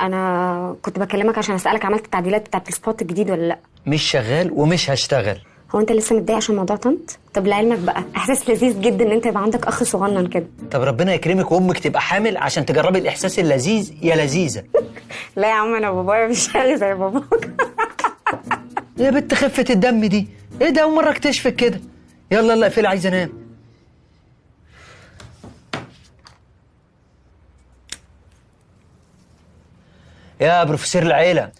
أنا كنت بكلمك عشان أسألك عملت التعديلات بتاعت ال spot الجديد ولا لأ؟ مش شغال ومش هشتغل. هو انت لسه متضايق عشان موضوع طنط؟ طب لعلمك بقى احساس لذيذ جدا ان انت يبقى عندك اخ صغنن كده. طب ربنا يكرمك وامك تبقى حامل عشان تجربي الاحساس اللذيذ يا لذيذة. لا يا عم أنا بابايا مش شاغي زي باباك. يا بنت خفة الدم دي. إيه ده أول مرة اكتشفك كده. يلا يلا اقفلي عايز انام. يا بروفيسور العيلة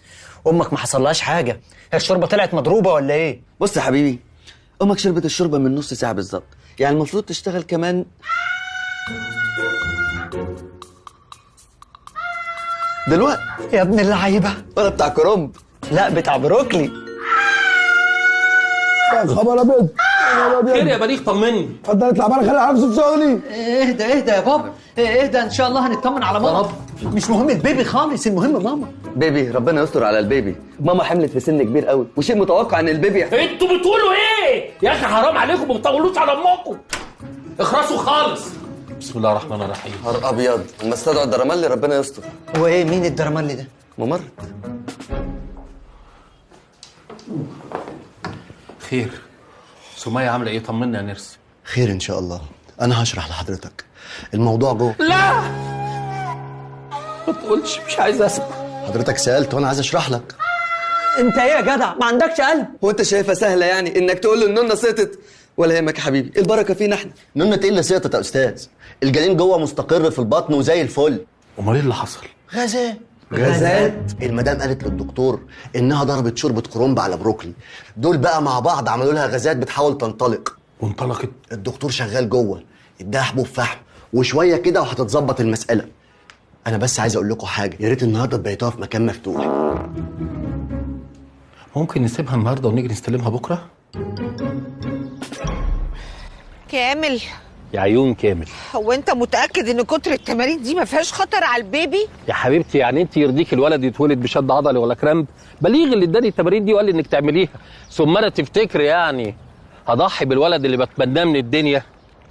أمك ما حصلهاش حاجة. هي الشوربة طلعت مضروبة ولا إيه؟ بص يا حبيبي أمك شربت الشوربة من نص ساعة بالظبط. يعني المفروض تشتغل كمان دلوقتي. يا ابن اللعيبة. ولا بتاع كرنب. لا بتاع بروكلي. ابيض خبر أبيض. خير يا بليغ طمني. اتفضل اطلع بره خلي عارف صوت شغلي اهدى اهدى يا بابا؟ اهدى ان شاء الله هنطمن على ماما. مش مهم ال baby خالص المهم ماما. baby ربنا يستر على ال baby. ماما حملت في سن كبير قوي وشيء متوقع ان ال baby أنتوا بتقولوا إيه؟ يا أخي حرام عليكم ما بتطولوش على امكم. اخرسوا خالص. بسم الله الرحمن الرحيم. نهار أبيض. اما استدعوا الدرمالي ربنا يستر. هو إيه مين الدرمالي ده؟ ممرض. خير. سمية عاملة إيه؟ طمنا يا نرس خير إن شاء الله. أنا هشرح لحضرتك. الموضوع جوه لا! ما تقولش مش عايز أسمع. حضرتك سألت وأنا عايز أشرح لك. أنت إيه يا جدع؟ ما عندكش قلب. هو أنت شايفها سهلة يعني إنك تقول له النونة سقطت؟ ولا يهمك يا حبيبي. البركة فينا إحنا. نونة إيه اللي سقطت يا أستاذ؟ الجنين جوه مستقر في البطن وزي الفل. أمال إيه اللي حصل؟ غازات غازات. المدام قالت للدكتور إنها ضربت شوربة كرنب على بروكلي. دول بقى مع بعض عملوا لها غازات بتحاول تنطلق. وانطلقت. الدكتور شغال جوه اداها حبوب فحم وشوية كده وهتتظبط المسألة. أنا بس عايز أقول لكم حاجة يا ريت النهارده تبيتوها في مكان مفتوح. ممكن نسيبها النهارده ونيجي نستلمها بكرة؟ كامل. يا عيون كامل. هو انت متأكد ان كتر التمارين دي ما فيهاش خطر على ال baby؟ يا حبيبتي يعني انت يرضيك الولد يتولد بشد عضلي ولا كرامب بليغ اللي اداني التمارين دي وقال لي انك تعمليها. ثم أنا تفتكر يعني هضحي بالولد اللي بتمناه من الدنيا؟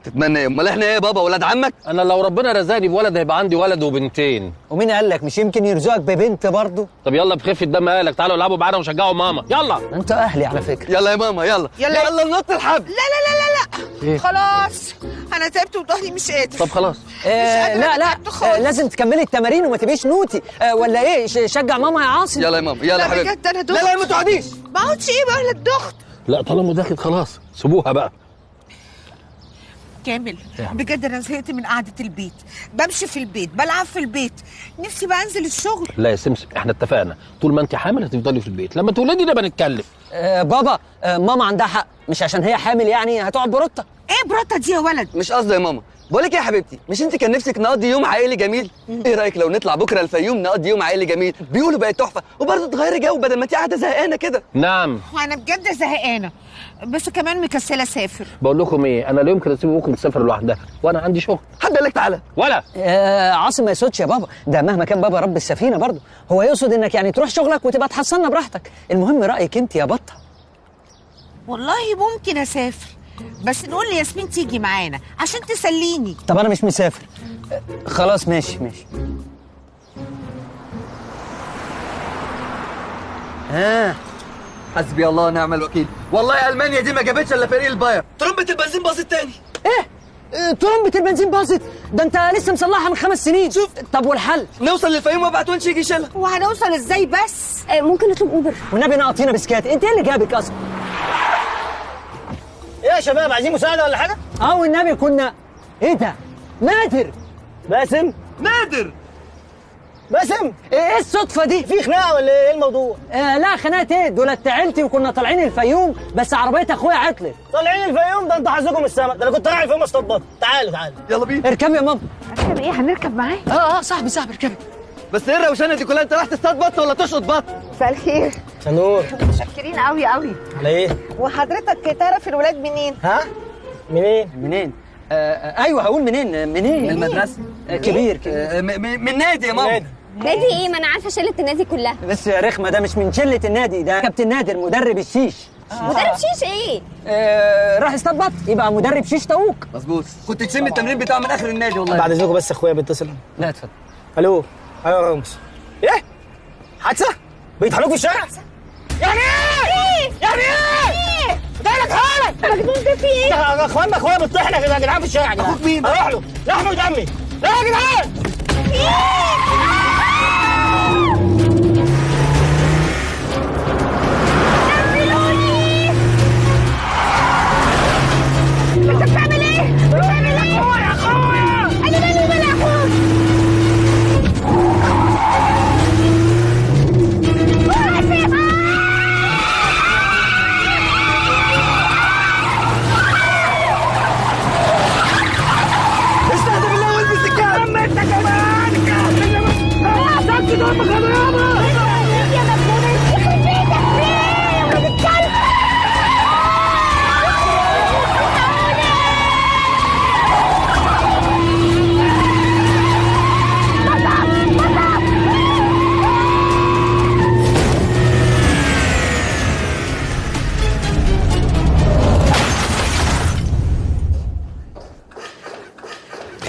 تتمنى إيه؟ أمال إحنا إيه يا بابا؟ ولاد عمك؟ أنا لو ربنا رزقني بولد هيبقى عندي ولد وبنتين. ومين قال لك؟ مش يمكن يرزقك ببنت برضه؟ طب يلا بخفة دم أهلك تعالوا العبوا معانا وشجعوا ماما. يلا. أنت أهلي على فكرة. يلا يا ماما يلا. يلا. يلا نط الحبل. لا لا لا لا لا. إيه؟ خلاص. أنا تعبت وظهري مش قادر. طب خلاص. آه لا لا. آه لازم تكملي التمارين وما تبقيش نوتي. آه ولا إيه؟ شجع ماما يا عاصم. يلا يا ماما يلا لا يا حبيبي. بجد أنا دخت لا لا ما تقعديش. ما اقعدش إيه بقى؟ لا الضغط لا طالما داخل خلاص سيبوها بقى. كامل. بجد أنا زهقت من قعدة البيت. بمشي في البيت بلعب في البيت. نفسي بقى أنزل الشغل. لا يا سمسم إحنا اتفقنا. طول ما أنت حامل هتفضلي في البيت. لما تولدي نبقى نتكلم. آه بابا آه ماما عندها حق. مش عشان هي حامل يعني هتقعد بروتة إيه بروتة دي يا ولد؟ مش قصدي يا ماما. بقول لك إيه يا حبيبتي؟ مش أنت كان نفسك نقضي يوم عائلي جميل؟ إيه رأيك لو نطلع بكرة الفيوم نقضي يوم عائلي جميل؟ بيقولوا بقت تحفة. وبرضه تغيري جو بدل ما أنت قاعدة زهقانة كده. نعم. وأنا بجد زهقانة. بس كمان مكسلة اسافر بقول لكم إيه أنا لا يمكن اسيب امكم تسافر لوحدها وأنا عندي شغل. حد قال لك تعالى؟ ولا. آه عاصم ما يقصدش يا بابا. ده مهما كان بابا رب السفينة برضه. هو يقصد إنك يعني تروح شغلك وتبقى تحصلنا براحتك. المهم رأيك أنت يا بطة. والله ممكن أسافر. بس نقول لياسمين تيجي معانا عشان تسليني. طب أنا مش مسافر. خلاص ماشي ماشي. ها حسبي الله ونعم الوكيل. والله ألمانيا دي ما جابتش إلا فريق الباير. ترمبة البنزين باظت تاني. إيه؟ إيه، ترمبة البنزين باظت ده أنت لسه مصلحها من خمس سنين. شوف. طب والحل؟ نوصل للفيوم وأبعت ونش يجي يشيلها. وهنوصل إزاي بس؟ ممكن نطلب أوبر. والنبي ناقطينا بسكات. أنت إيه اللي جابك أصلا؟ إيه يا شباب عايزين مساعدة ولا حاجة؟ آه والنبي كنا. إيه ده؟ نادر. باسم؟ نادر. باسم إيه الصدفة دي؟ في خناقة ولا إيه الموضوع؟ آه لا خناقة إيه؟ دولت عيلتي وكنا طالعين الفيوم بس عربية أخويا عطلت. طالعين الفيوم؟ ده انت حظكم السما ده أنا كنت رايح الفيوم اصطاد بط تعالوا تعالوا. يلا بينا. اركبي يا ماما. اركب إيه؟ هنركب معاه آه آه صاحبي صاحبي اركبي. بس إيه الروشنة دي؟ كلها أنت رايح تصطاد بط ولا تشقط بط؟ مساء الخير. نور متشكرين قوي قوي على إيه؟ وحضرتك تعرف الولاد منين؟ ها؟ منين؟ منين؟ آه آه أيوه هقول منين منين؟ من المدرسة. كبير كبير. آه، م- م- من نادي يا ماما. نادي. إيه؟ ما أنا عارفة شلة النادي كلها. بس يا رخمة ده مش من شلة النادي ده كابتن نادر مدرب الشيش. مدرب شيش إيه؟ آه راح يصطاد بط يبقى مدرب شيش طاووق مظبوط. كنت تشم التمرين بتاعه من آخر النادي والله. بعد إذنكم بس أخويا بيتصل لا اتفضل. ألو. أيوه يا رامز إيه؟ حادثة؟ بيطحنوك في الشارع؟ يعني إيه؟ يعني إيه؟ جايلك حالك مجنون ده في إيه؟ ده اخواننا أخويا بيطحنا كده يا جدعان في الشارع. أخوك مين؟ أروح له. لحمه ودمي لا يا جدعان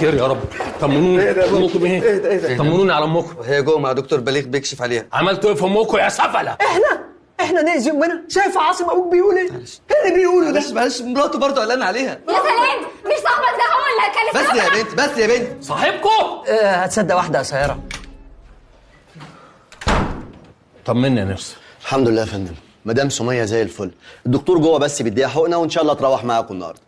خير يا رب. طمنوني. امكم إيه إيه إيه ده؟ طمنوني على امكم هي جوه مع دكتور بليغ بيكشف عليها. عملتوا إيه في امكم يا سفلة؟ إحنا إحنا نأذي امنا شايف عاصم أبوك بيقول إيه؟ إيه اللي بيقوله ده؟ معلش معلش مراته برضه قلقان عليها. يا سلام مش صاحبك ده هو اللي كان بس يا بنت بس يا بنت. صاحبكم؟ آه هتصدق واحدة قصيره طمني يا نفسي. الحمد لله يا فندم. مدام سمية زي الفل. الدكتور جوه بس بيديها حقنة وإن شاء الله تروح معاكم النهارده.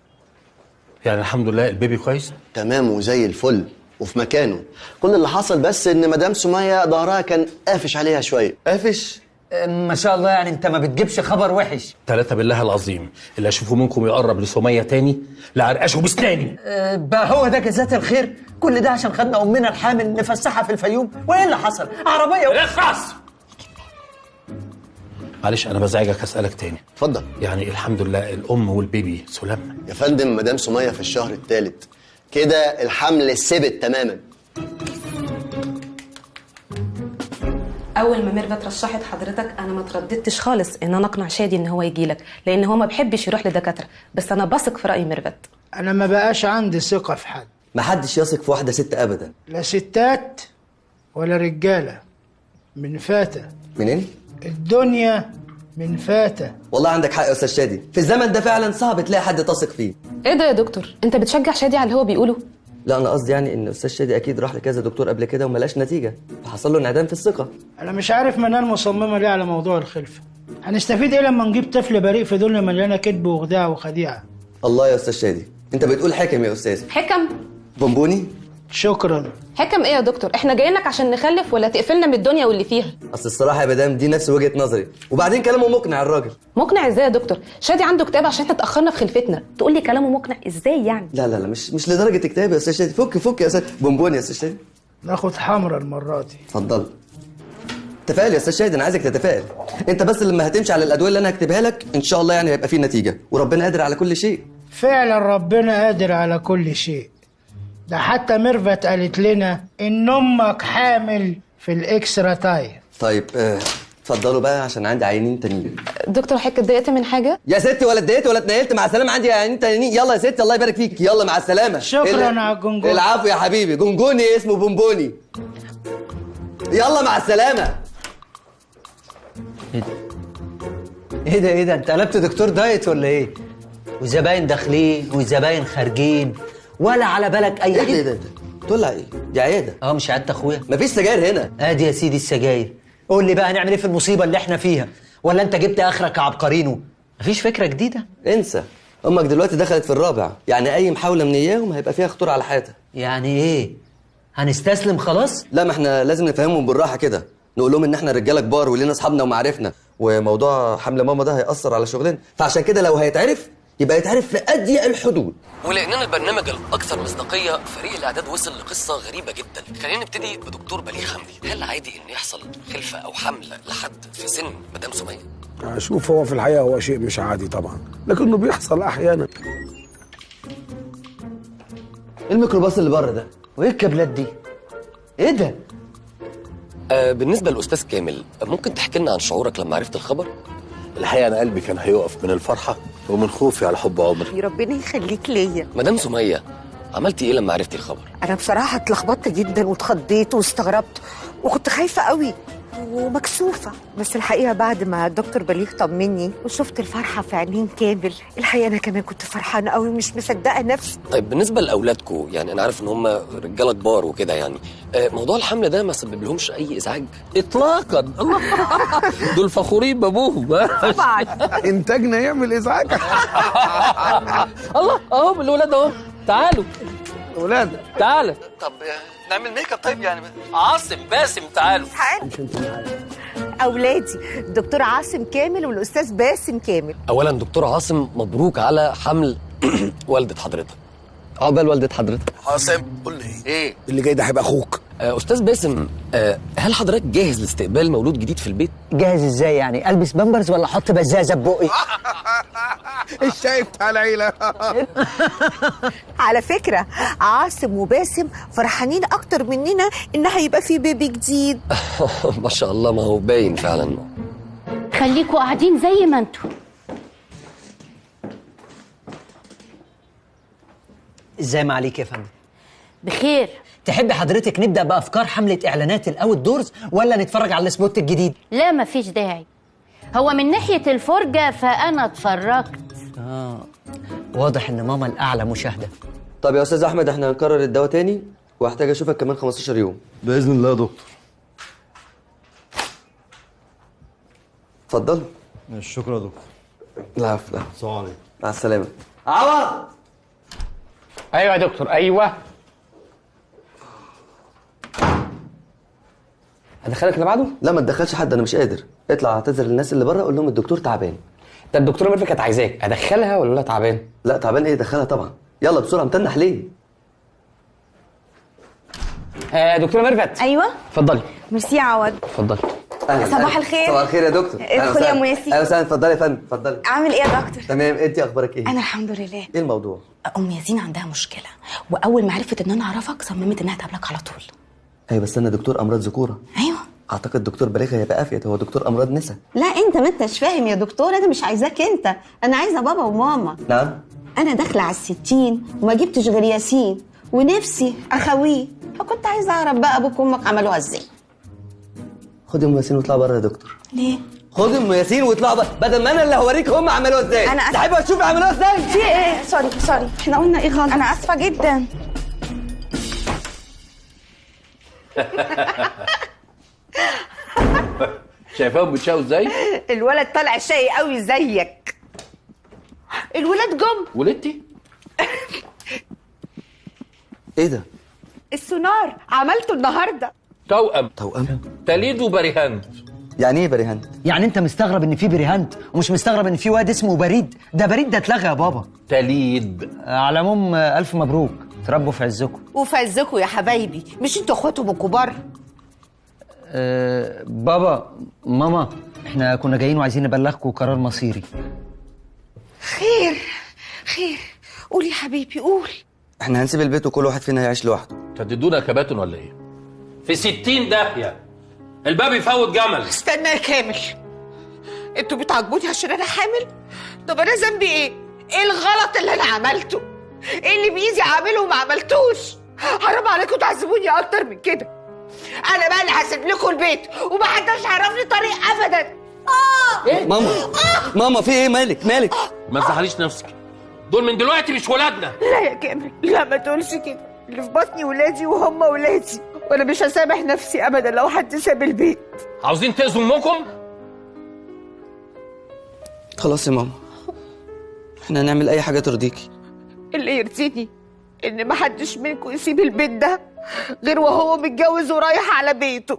يعني الحمد لله البيبي كويس. تمام وزي الفل وفي مكانه. كل اللي حصل بس إن مدام سمية ظهرها كان قافش عليها شوية. قافش؟ ما شاء الله يعني أنت ما بتجيبش خبر وحش. ثلاثة بالله العظيم اللي أشوفه منكم يقرب لسمية تاني لعرقشه بسناني آه بقى هو ده جزات الخير؟ كل ده عشان خدنا أمنا الحامل نفسحها في الفيوم؟ وإيه اللي حصل؟ عربية و... اخرس معلش أنا بزعجك أسألك تاني. اتفضل. يعني الحمد لله الأم والبيبي سلام. يا فندم مدام سمية في الشهر الثالث كده الحمل ثبت تماما. أول ما ميرفت رشحت حضرتك أنا ما ترددتش خالص إن أنا أقنع شادي إن هو يجي لك لأن هو ما بيحبش يروح لدكاترة. بس أنا بثق في رأي ميرفت. أنا ما بقاش عندي ثقة في حد. محدش يثق في واحدة ست ابدا. لا ستات ولا رجالة. من فاتة. منين؟ الدنيا من فاتة والله عندك حق يا أستاذ شادي. في الزمن ده فعلا صعب تلاقي حد تثق فيه. إيه ده يا دكتور؟ أنت بتشجع شادي على اللي هو بيقوله؟ لا أنا قصدي يعني إن أستاذ شادي أكيد راح لكذا دكتور قبل كده وما لقاش نتيجة. فحصل له انعدام في الثقة. أنا مش عارف منال مصممة ليه على موضوع الخلفه هنستفيد إيه لما نجيب طفل بريء في دنيا مليانة كذب وخداع وخديعة؟ الله يا أستاذ شادي. أنت بتقول حكم يا أستاذ. حكم؟ بونبوني؟ شكرا. حكم إيه يا دكتور؟ إحنا جايين لك عشان نخلف ولا تقفلنا من الدنيا واللي فيها؟ أصل الصراحة يا مدام دي نفس وجهة نظري. وبعدين كلامه مقنع الراجل. مقنع إزاي يا دكتور؟ شادي عنده كتاب عشان إحنا اتأخرنا في خلفتنا. تقول لي كلامه مقنع إزاي يعني؟ لا لا لا مش مش لدرجة كتاب يا أستاذ شادي. فك فك يا أستاذ. بونبوني يا أستاذ شادي. ناخد حمرا المرة دي. اتفضل. تفائل يا أستاذ شادي أنا عايزك تتفائل. أنت بس لما هتمشي على الأدوية اللي أنا هكتبها لك إن شاء الله يعني هيبقى فيه نتيجة. وربنا قادر على كل شيء. فعلا ربنا قادر على كل شيء. ده حتى ميرفت قالت لنا إن أمك حامل في ال extra time طيب آه اتفضلوا بقى عشان عندي عيانين تانيين. دكتور حضرتك اتضايقت من حاجة؟ يا ستي ولا اتضايقت ولا اتنيلت مع السلامة عندي عيانين تانيين. يلا يا ستي الله يبارك فيك. يلا مع السلامة. شكراً يا جونجوني. العفو يا حبيبي. جونجوني اسمه بونبوني. يلا مع السلامة. إيه ده؟ إيه ده؟ أنت قلبت دكتور diet ولا إيه؟ وزباين داخلين وزباين خارجين. ولا على بالك أي إيه ده إيه ده طلع إيه؟ دي عيادة. آه مش عيادة أخويا. مفيش سجاير هنا. أدي يا سيدي السجاير. قول لي بقى هنعمل إيه في المصيبة اللي إحنا فيها؟ ولا أنت جبت آخرك عبقرينو مفيش فكرة جديدة. انسى. أمك دلوقتي دخلت في الرابع. يعني أي محاولة من إياهم هيبقى فيها خطورة على حياتها. يعني إيه؟ هنستسلم خلاص؟ لا ما إحنا لازم نفهمهم بالراحة كده. نقول لهم إن إحنا رجالة كبار ولينا أصحابنا ومعارفنا. وموضوع حمل ماما ده هيأثر على شغلنا. فعشان كده لو هيتعرف يبقى يتعرف في أضيق الحدود. ولأننا البرنامج الأكثر مصداقية فريق الأعداد وصل لقصة غريبة جدا. خلينا نبتدي بدكتور بليغ حمدي. هل عادي إن يحصل خلفة أو حمل لحد في سن مدام سمية؟ شوف هو في الحقيقة هو شيء مش عادي طبعا. لكنه بيحصل أحيانا. إيه الميكروباص اللي بره ده؟ وإيه الكابلات دي؟ إيه ده؟ آه بالنسبة للاستاذ كامل ممكن تحكي لنا عن شعورك لما عرفت الخبر؟ الحقيقة أنا قلبي كان هيقف من الفرحة ومن خوفي على حب عمري ربنا يخليك ليا. مدام سمية عملتي إيه لما عرفتي الخبر؟ أنا بصراحة اتلخبطت جدا واتخضيت واستغربت وكنت خايفة قوي. ومكسوفة. بس الحقيقة بعد ما الدكتور بليغ طمني وشفت الفرحة في عينين كامل الحقيقة أنا كمان كنت فرحانة قوي مش مصدقة نفسي. طيب بالنسبة لاولادكم يعني أنا عارف إن هم رجالة كبار وكده يعني آه موضوع الحمل ده ما سبب لهمش أي إزعاج؟ اطلاقا. الله دول فخورين بأبوهم طبعا. إنتاجنا يعمل إزعاج. الله أهو الولاد أهو. تعالوا. ولاد تعالى طب نعمل make up طيب يعني. عاصم باسم تعالوا. أولادي الدكتور عاصم كامل والأستاذ باسم كامل. اولا دكتور عاصم مبروك على حمل والدة حضرتك. عقبال والدة حضرتك. عاصم قول لي. إيه؟ اللي جاي ده هيبقى أخوك. أستاذ باسم آه هل حضرتك جاهز لاستقبال مولود جديد في البيت؟ جاهز إزاي يعني؟ ألبس بامبرز ولا أحط بزازة ببقي الشاي بتاع العيلة؟ على فكرة عاصم وباسم فرحانين أكتر مننا إن هيبقى في بيبي جديد. ما شاء الله ما هو باين فعلا. خليكوا قاعدين زي ما أنتوا. إزاي معاليك يا فندم؟ بخير. تحبي حضرتك نبدأ بأفكار حملة إعلانات ال outdoors ولا نتفرج على ال spot الجديد؟ لا مفيش داعي. هو من ناحية الفرجة فأنا اتفرجت. آه واضح إن ماما الأعلى مشاهدة. طب يا أستاذ أحمد إحنا هنكرر الدواء تاني؟ وهحتاج أشوفك كمان 15 يوم. بإذن الله يا دكتور. اتفضل شكرا يا دكتور. العفو. لا السلام عليكم. مع السلامة. عوض! أيوه يا دكتور أيوه. ادخلك اللي بعده لا ما تدخلش حد أنا مش قادر. اطلع اعتذر للناس اللي بره قول لهم الدكتور تعبان. ده الدكتوره ميرفت كانت عايزاك أدخلها ولا لا تعبان؟ لا تعبان إيه؟ دخلها طبعا. يلا بسرعة متنح ليه؟ آه دكتوره ميرفت أيوه. اتفضلي. ميرسي يا عوض. اتفضلي. صباح. الخير. صباح الخير يا دكتور. ادخلي يا. مياسي. أهلا وسهلا. اتفضلي يا فندم اتفضلي. أعمل إيه يا دكتور؟ تمام. انت أخبارك إيه؟ أنا الحمد لله. إيه الموضوع؟ أم ياسين عندها مشكلة وأول ما عرفت إن أنا أعرفك صممت إنها تقابلك على طول. أيوه بس أنا دكتور أمراض ذكورة. أيوه. أعتقد دكتور بليغ هيبقى أفيد. هو دكتور أمراض نسا. لا أنت ما أنتش فاهم يا دكتور. أنا مش عايزاك أنت. أنا عايزة بابا وماما. نعم. أنا داخلة على الستين وما جبتش غير ياسين ونفسي أخويه. فكنت عايزة أعرف بقى أبوك وأمك عملوها إزاي. خد أم ياسين واطلع بره يا دكتور. ليه؟ خد أم ياسين واطلع بره. بدل ما أنا اللي هوريك هم عملوها إزاي. أنا آسفة. تحب أشوف عملوها إزاي؟ في إيه؟ sorry sorry. إحنا قلنا إيه غلط؟ أنا آسفة جدا. شايفاهم بيتشاقوا إزاي؟ الولد طالع شقي قوي زيك. الولاد جم. ولدتي؟ إيه ده؟ السونار. عملته النهارده. توأم. توأم؟ تليد وبريهان يعني إيه بريهان يعني أنت مستغرب إن في بريهانت ومش مستغرب إن في واد اسمه بريد. ده بريد ده اتلغى يا بابا. تليد. على العموم ألف مبروك. تربوا في عزكم. وفزكوا يا حبايبي مش أنتوا اخواتهم الكبار؟ أه بابا ماما إحنا كنا جايين وعايزين نبلغكم قرار مصيري. خير خير. قول يا حبيبي قول. إحنا هنسيب البيت وكل واحد فينا هيعيش لوحده. تددونا كباتن ولا إيه؟ في ستين داهية. الباب يفوت جمل. استنى يا كامل. أنتوا بتعاقبوني عشان أنا حامل؟ طب أنا ذنبي إيه؟ إيه الغلط اللي أنا عملته؟ إيه اللي بايدي اعمله وما عملتوش؟ حرام عليكم تعذبوني أكتر من كده. أنا بقى اللي هسيب لكم البيت ومحدش هيعرفني طريق ابدا. آه! ماما ماما في إيه؟ مالك؟ مالك؟ ما تزعليش نفسك. دول من دلوقتي مش ولادنا. لا يا كامل لا ما تقولش كده. اللي في بطني ولادي وهم ولادي وأنا مش هسامح نفسي ابدا لو حد ساب البيت. عاوزين تأذوا أمكم؟ خلاص يا ماما. إحنا هنعمل أي حاجة ترضيكي. اللي يرضيني إن محدش منكم يسيب البيت ده غير وهو متجوز ورايح على بيته.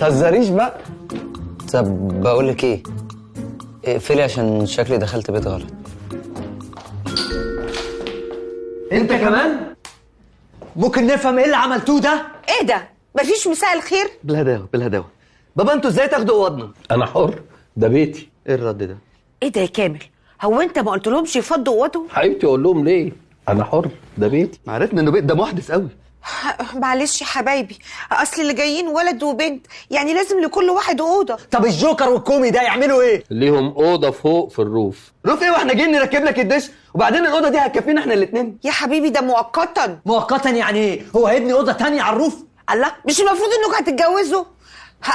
تهزريش بقى. طب بقول لك إيه؟ اقفلي عشان شكلي دخلت بيت غلط. انت كمان؟ ممكن نفهم إيه اللي عملتوه ده؟ إيه ده؟ مفيش مساء الخير. بالهداوه بالهداوه بابا أنتوا إزاي تاخدوا اوضنا؟ أنا حر ده بيتي. إيه الرد ده؟ إيه ده يا كامل؟ هو انت ما قلتلهمش يفضوا اوضهم حبيبتي أقول لهم ليه؟ أنا حر ده بيتي. عرفنا انه بيت ده محدث قوي. معلش يا حبايبي أصل اللي جايين ولد وبنت يعني لازم لكل واحد أوضة. طب الجوكر والكومي ده يعملوا إيه؟ ليهم أوضة فوق في الروف. روف إيه وإحنا جايين نركب لك الدش؟ وبعدين الأوضة دي هتكفينا إحنا الاثنين يا حبيبي ده مؤقتا. مؤقتا يعني إيه؟ هو هيبني أوضة تانية على الروف؟ الله مش المفروض إنكم هتتجوزوا؟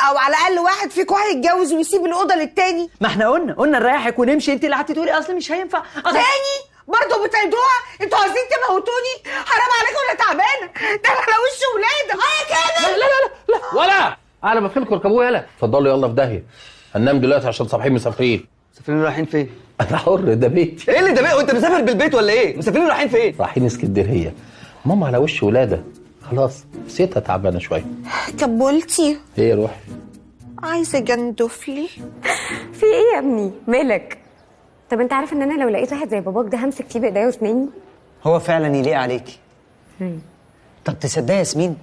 أو على الأقل واحد فيكم هيتجوز ويسيب الأوضة للتاني. ما إحنا قلنا قلنا نريحك ونمشي. أنت اللي قعدتي تقولي أصل مش هينفع. أصل... تاني؟ برضه بتعيدوها أنتوا عايزين تموتوني؟ حرام عليكم أنا تعبانه ده أنا على وش ولاده آه يا كامل. لا لا لا لا ولا. على ما فيلكم اركبوه يلا اتفضلوا يلا في داهية. هننام دلوقتي عشان صاحيين مسافرين. مسافرين رايحين فين؟ أنا حر ده بيتي إيه اللي ده بقى وانت مسافر بالبيت ولا إيه؟ مسافرين رايحين فين؟ رايحين اسكندرية. ماما على وش ولادة. خلاص نسيتها تعبانة شوية. كبولتي هي روح عايزة جندفلي في إيه يا ابني؟ مالك؟ طب انت عارف ان أنا لو لقيت واحد زي باباك ده همسك فيه بإيديا واسناني هو فعلا يليق عليكي طب تصدقي يا ياسمين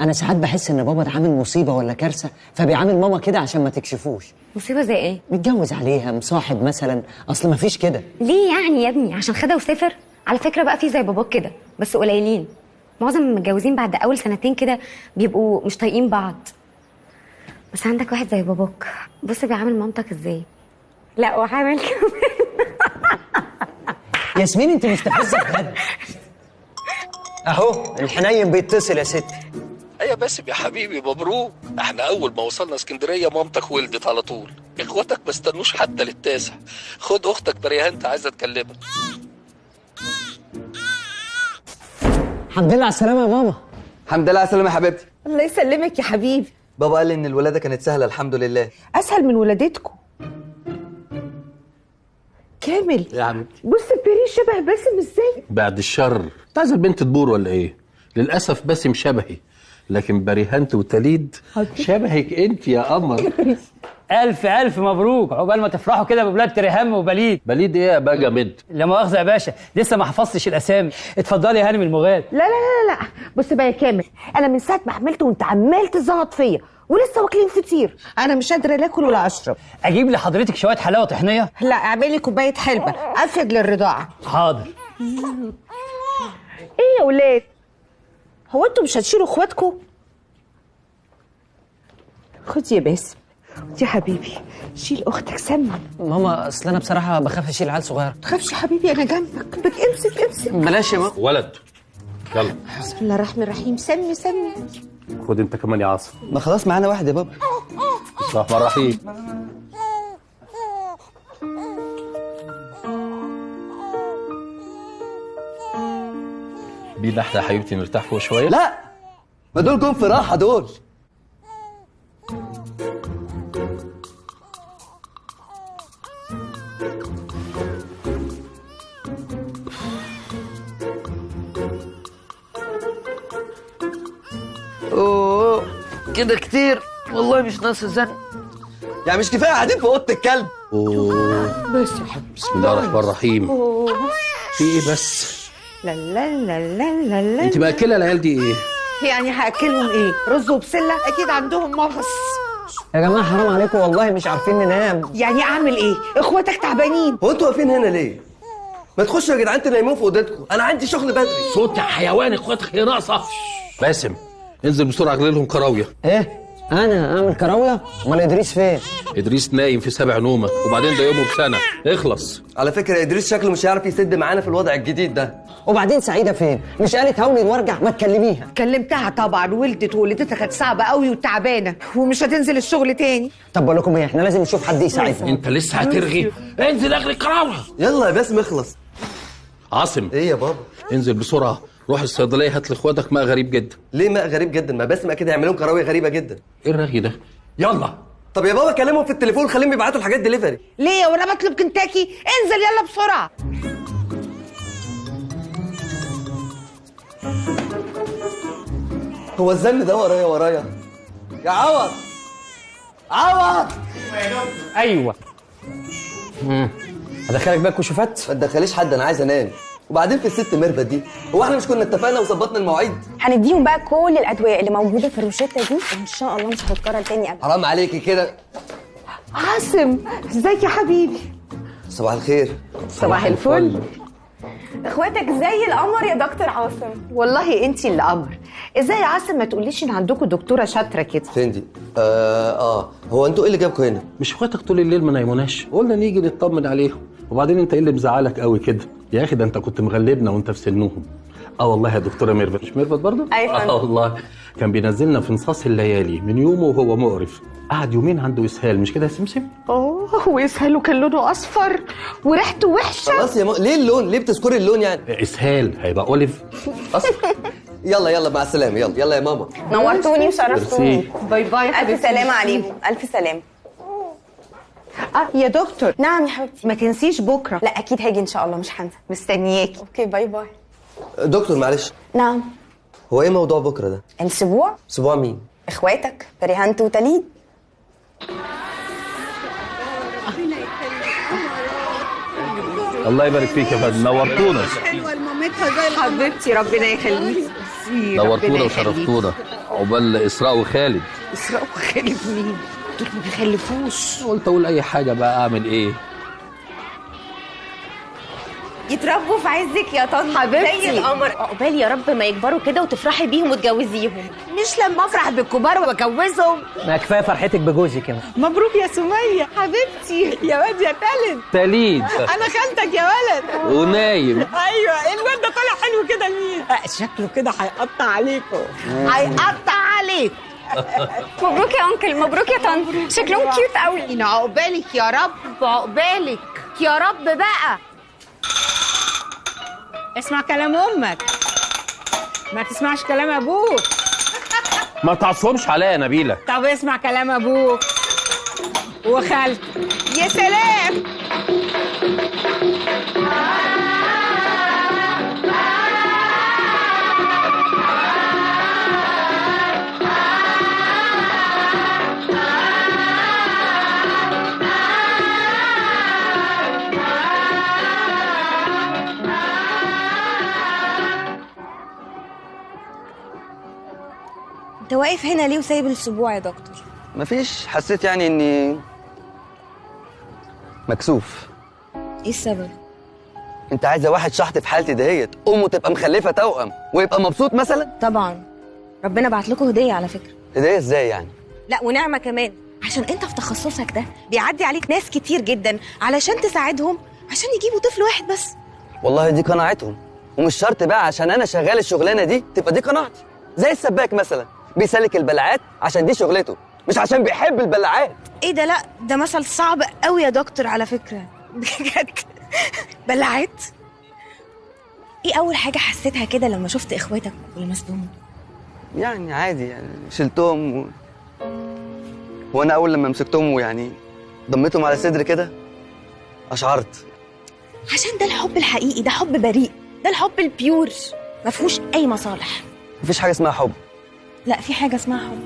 أنا ساعات بحس إن بابا ده عامل مصيبة ولا كارثة فبيعامل ماما كده عشان ما تكشفوش. مصيبة زي إيه؟ متجوز عليها مصاحب مثلا أصل ما فيش كده. ليه يعني يا ابني؟ عشان خدها وسافر؟ على فكرة بقى في زي باباك كده بس قليلين. معظم المتجوزين بعد أول سنتين كده بيبقوا مش طايقين بعض. بس عندك واحد زي باباك بص بيعامل مامتك إزاي؟ لا وعامل كمان. ياسمين انت مستفزه بجد اهو الحنين بيتصل يا ستي أيوه باسم يا حبيبي مبروك. إحنا اول ما وصلنا اسكندرية مامتك ولدت على طول. اخواتك ما استنوش حتى للتاسع. خد أختك بريهان انت عايزة تكلمك. الحمد لله على السلامة يا ماما الحمد لله على السلامة يا حبيبتي. الله يسلمك يا حبيبي. بابا قال لي إن الولادة كانت سهلة الحمد لله. أسهل من ولادتكم كامل. يا حبيبتي بص بيري شبه باسم إزاي؟ بعد الشر. انت عايزة البنت تبور ولا إيه؟ للأسف باسم شبهي لكن بريهانت وتليد شبهك انت يا قمر. ألف ألف مبروك. عقبال ما تفرحوا كده بولاد تريهام وبليد. بليد إيه يا بقى جامد لا مؤاخذة يا باشا لسه ما حفظتش الأسامي. اتفضلي يا هانم المغاد لا لا لا لا بص بقى يا كامل أنا من ساعة ما حملت وانت عمال تزغط فيا ولسه واكلين فطير. أنا مش قادرة لا أكل ولا أشرب. أجيب لحضرتك شوية حلاوة طحينيه لا اعملي كوباية حلبة. أفيد للرضاعة. حاضر. إيه يا ولاد؟ هو أنتوا مش هتشيلوا إخواتكم؟ خد يا باسم. يا حبيبي. شيل أختك سمي ماما أصل أنا بصراحة بخاف أشيل عيل صغير تخافش يا حبيبي أنا جنبك. بك امسك امسك. بلاش يا ماما. ولد يلا. بسم الله الرحمن الرحيم. سمي سمي. خد انت كمان يا عاصم. ما خلاص معانا واحد يا بابا. بسم الله الرحمن الرحيم. بينا إحنا يا حبيبتي نرتاح فوق شوية؟ لا ما دول جم في راحة دول. كده كتير. والله مش ناقص الزن. يعني مش كفاية قاعدين في أوضة الكلب. أوه. بس. يا حبيبي بسم الله الرحمن الرحيم. أوه. في إيه بس؟ لا لا لا لا لا لا أنت مأكلة العيال دي إيه؟ يعني هأكلهم إيه؟ رز وبسلة؟ أكيد عندهم مغص. يا جماعة حرام عليكم والله مش عارفين ننام. يعني أعمل إيه؟ إخواتك تعبانين. هو أنتوا واقفين هنا ليه؟ ما تخشوا يا جدعان تنيمون في أوضتكم. أنا عندي شغل بدري. صوت يا حيوان إخواتك هي ناقصة. باسم. انزل بسرعة اغلي لهم كراوية. إيه؟ أنا اعمل كراوية؟ امال ادريس فين؟ ادريس نايم في سبع نومة وبعدين ده يومه بسنة. اخلص. على فكرة ادريس شكله مش هيعرف يسد معانا في الوضع الجديد ده. وبعدين سعيدة فين؟ مش قالت هوني وارجع ما تكلميها. كلمتها طبعا ولدت وولدتها كانت صعبة قوي وتعبانة ومش هتنزل الشغل تاني. طب بقول لكم إيه إحنا لازم نشوف حد يساعدنا. انت لسه هترغي. انزل اغلي كراوية. يلا يا باسم اخلص. عاصم. إيه يا بابا؟ انزل بسرعة. روح الصيدليه هات لاخواتك ماء غريب جدا. ليه ماء غريب جدا؟ ما باسم أكيد هيعملوا كراوية غريبة جدا. إيه الرغي ده؟ يلا. طب يا بابا كلمهم في التليفون خليهم يبعتوا الحاجات دليفري ليه وأنا بطلب كنتاكي؟ انزل يلا بسرعة. هو الزن ده ورايا ورايا؟ يا عوض! عوض! أيوه. امم أدخلك بقى كشوفات ما تدخليش حد أنا عايز أنام. وبعدين في الست ميرفت دي هو إحنا مش كنا اتفقنا وظبطنا المواعيد؟ هنديهم بقى كل الأدوية اللي موجودة في الروشتة دي وان شاء الله مش هتتكرر تاني ابدا. حرام عليكي كده. عاصم إزيك يا حبيبي؟ صباح الخير. صباح الفل. إخواتك زي القمر يا دكتور عاصم. والله انتي اللي أمر إزاي يا عاصم؟ ما تقوليش ان عندكم دكتورة شاطرة كده. فين دي؟ آه آه. هو أنتوا إيه اللي جابكم هنا؟ مش إخواتك طول الليل ما نيموناش؟ قلنا نيجي نطمن عليهم. وبعدين انت إيه اللي مزعلك قوي كده؟ يا أخي ده انت كنت مغلبنا وانت في سنهم. آه والله يا دكتورة ميرفت. مش ميرفت برضه؟ فندم. آه والله. كان بينزلنا في نصاص الليالي من يومه وهو مقرف. قعد يومين عنده إسهال مش كده يا سمسم؟ أيوه وإسهاله كان لونه أصفر وريحته وحشة. خلاص يا م... ليه اللون؟ ليه بتذكري اللون يعني؟ إسهال هيبقى olive. يلا يلا مع السلامة. يلا يلا يا ماما. نورتوني وشرفتوني. bye bye يا ألف سلامة عليكم ألف سلامة. آه يا دكتور. نعم يا حبيبتي. ما تنسيش بكرة. لا أكيد هاجي إن شاء الله. مش هنسى. مستنياكي. okay bye bye. دكتور معلش. نعم. هو إيه موضوع بكرة ده؟ الأسبوع أسبوع مين؟ إخواتك بريهانت وتليد. الله يبارك فيك يا فندم. نورتونا. حلوة لمامتها زي حبيبتي ربنا يخليكي نورتونا وشرفتونا. عقبال إسراء وخالد. إسراء وخالد مين؟ دول ما بيخلفوش. قلت أقول أي حاجة بقى أعمل إيه؟ يتربوا في عزك يا طن حبيبتي. زي القمر عقبال يا رب ما يكبروا كده وتفرحي بيهم وتجوزيهم. مش لما افرح بالكبار واجوزهم ما كفاية فرحتك بجوزي كده. مبروك يا سمية. حبيبتي. يا واد يا تالت. تليد أنا خالتك يا ولد. ونايم. أيوه. الواد ده طالع حلو كده لمين شكله كده هيقطع عليكم. هيقطع عليك مبروك يا أنكل. مبروك يا طنط. شكلهم كيوت قوي. عقبالك يا رب عقبالك. يا رب بقى. اسمع كلام أمك. ما تسمعش كلام أبوك. ما تعصبش عليا يا نبيلة. طب اسمع كلام أبوك. وخالتك. يا سلام. انت واقف هنا ليه وسايب الأسبوع يا دكتور؟ مفيش. حسيت يعني اني مكسوف. إيه السبب؟ انت عايزة واحد شحط في حالتي دهيت امه تبقى مخلفة توأم ويبقى مبسوط مثلا؟ طبعا. ربنا بعت لكم هدية على فكرة. هدية إزاي يعني؟ لا ونعمة كمان. عشان انت في تخصصك ده بيعدي عليك ناس كتير جدا علشان تساعدهم عشان يجيبوا طفل واحد بس. والله دي قناعتهم. ومش شرط بقى عشان أنا شغال الشغلانة دي تبقى دي قناعتي. زي السباك مثلا. بيسلك البلاعات عشان دي شغلته مش عشان بيحب البلاعات إيه ده؟ لا ده مثل صعب قوي يا دكتور على فكرة. بجد. بلعت إيه أول حاجة حسيتها كده لما شفت إخواتك ولمستهم؟ يعني عادي يعني شلتهم و... وأنا أول لما مسكتهم ويعني ضميتهم على صدري كده أشعرت. عشان ده الحب الحقيقي ده حب بريء ده الحب البيور ما فيهوش أي مصالح. مفيش حاجة اسمها حب. لا في حاجة اسمها حب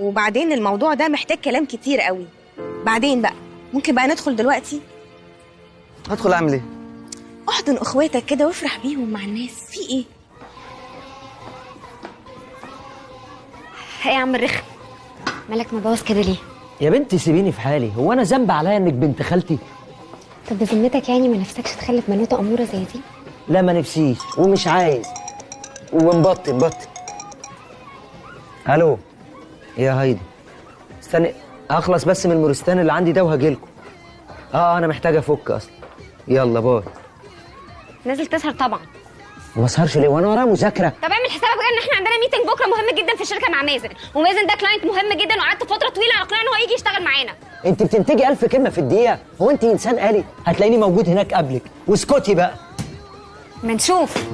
وبعدين الموضوع ده محتاج كلام كتير قوي. بعدين بقى ممكن بقى ندخل دلوقتي؟ هدخل أعمل إيه؟ أحضن أخواتك كده وافرح بيهم مع الناس. في إيه؟ إيه يا عم الرخم. مالك مبوظ كده ليه؟ يا بنتي سيبيني في حالي. هو أنا ذنب عليا إنك بنت خالتي؟ طب بذمتك يعني ما نفسكش تخلف بنوته أمورة زي دي؟ لا ما نفسيش. ومش عايز. ومبطل بطل ألو يا هايدي. استني اخلص بس من المورستان اللي عندي ده وهجيلكوا آه أنا محتاج أفك أصلا. يلا باي. نازل تسهر طبعا. وما أسهرش ليه؟ وأنا ورايا مذاكرة. طب اعمل حسابك بقى إن إحنا عندنا meeting بكرة مهم جدا في الشركة مع مازن. ومازن ده client مهم جدا وقعدت فترة طويلة على اقناع إن هو يجي يشتغل معانا. أنت بتنتجي ألف كلمة في الدقيقة. هو أنت إنسان آلي؟ هتلاقيني موجود هناك قبلك. واسكتي بقى. ما نشوف.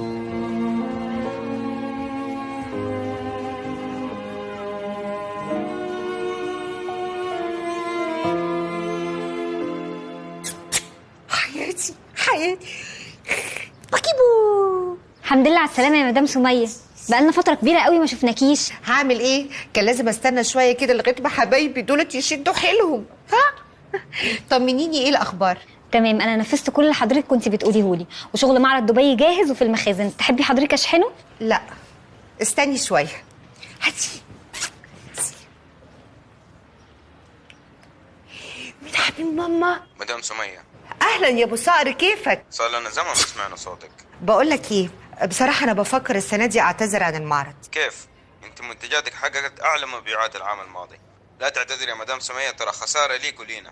السلامه يا مدام سمية. بقالنا فترة كبيرة قوي ما شفناكيش. هعمل إيه؟ كان لازم أستنى شوية كده لغاية ما حبايبي دولت يشدوا حيلهم. ها؟ طمنيني إيه الأخبار؟ تمام أنا نفذت كل اللي حضرتك كنت بتقوليه لي وشغل معرض دبي جاهز وفي المخازن. تحبي حضرتك أشحنه؟ لا. استني شوية. هاتي. مين حبيب ماما. مدام سمية. أهلا يا أبو صقر كيفك؟ صار لنا زمن ما سمعنا صوتك. بقول لك إيه؟ بصراحة أنا بفكر السنة دي أعتذر عن المعرض. كيف؟ أنت منتجاتك حققت أعلى مبيعات العام الماضي. لا تعتذر يا مدام سمية ترى خسارة ليك ولينا.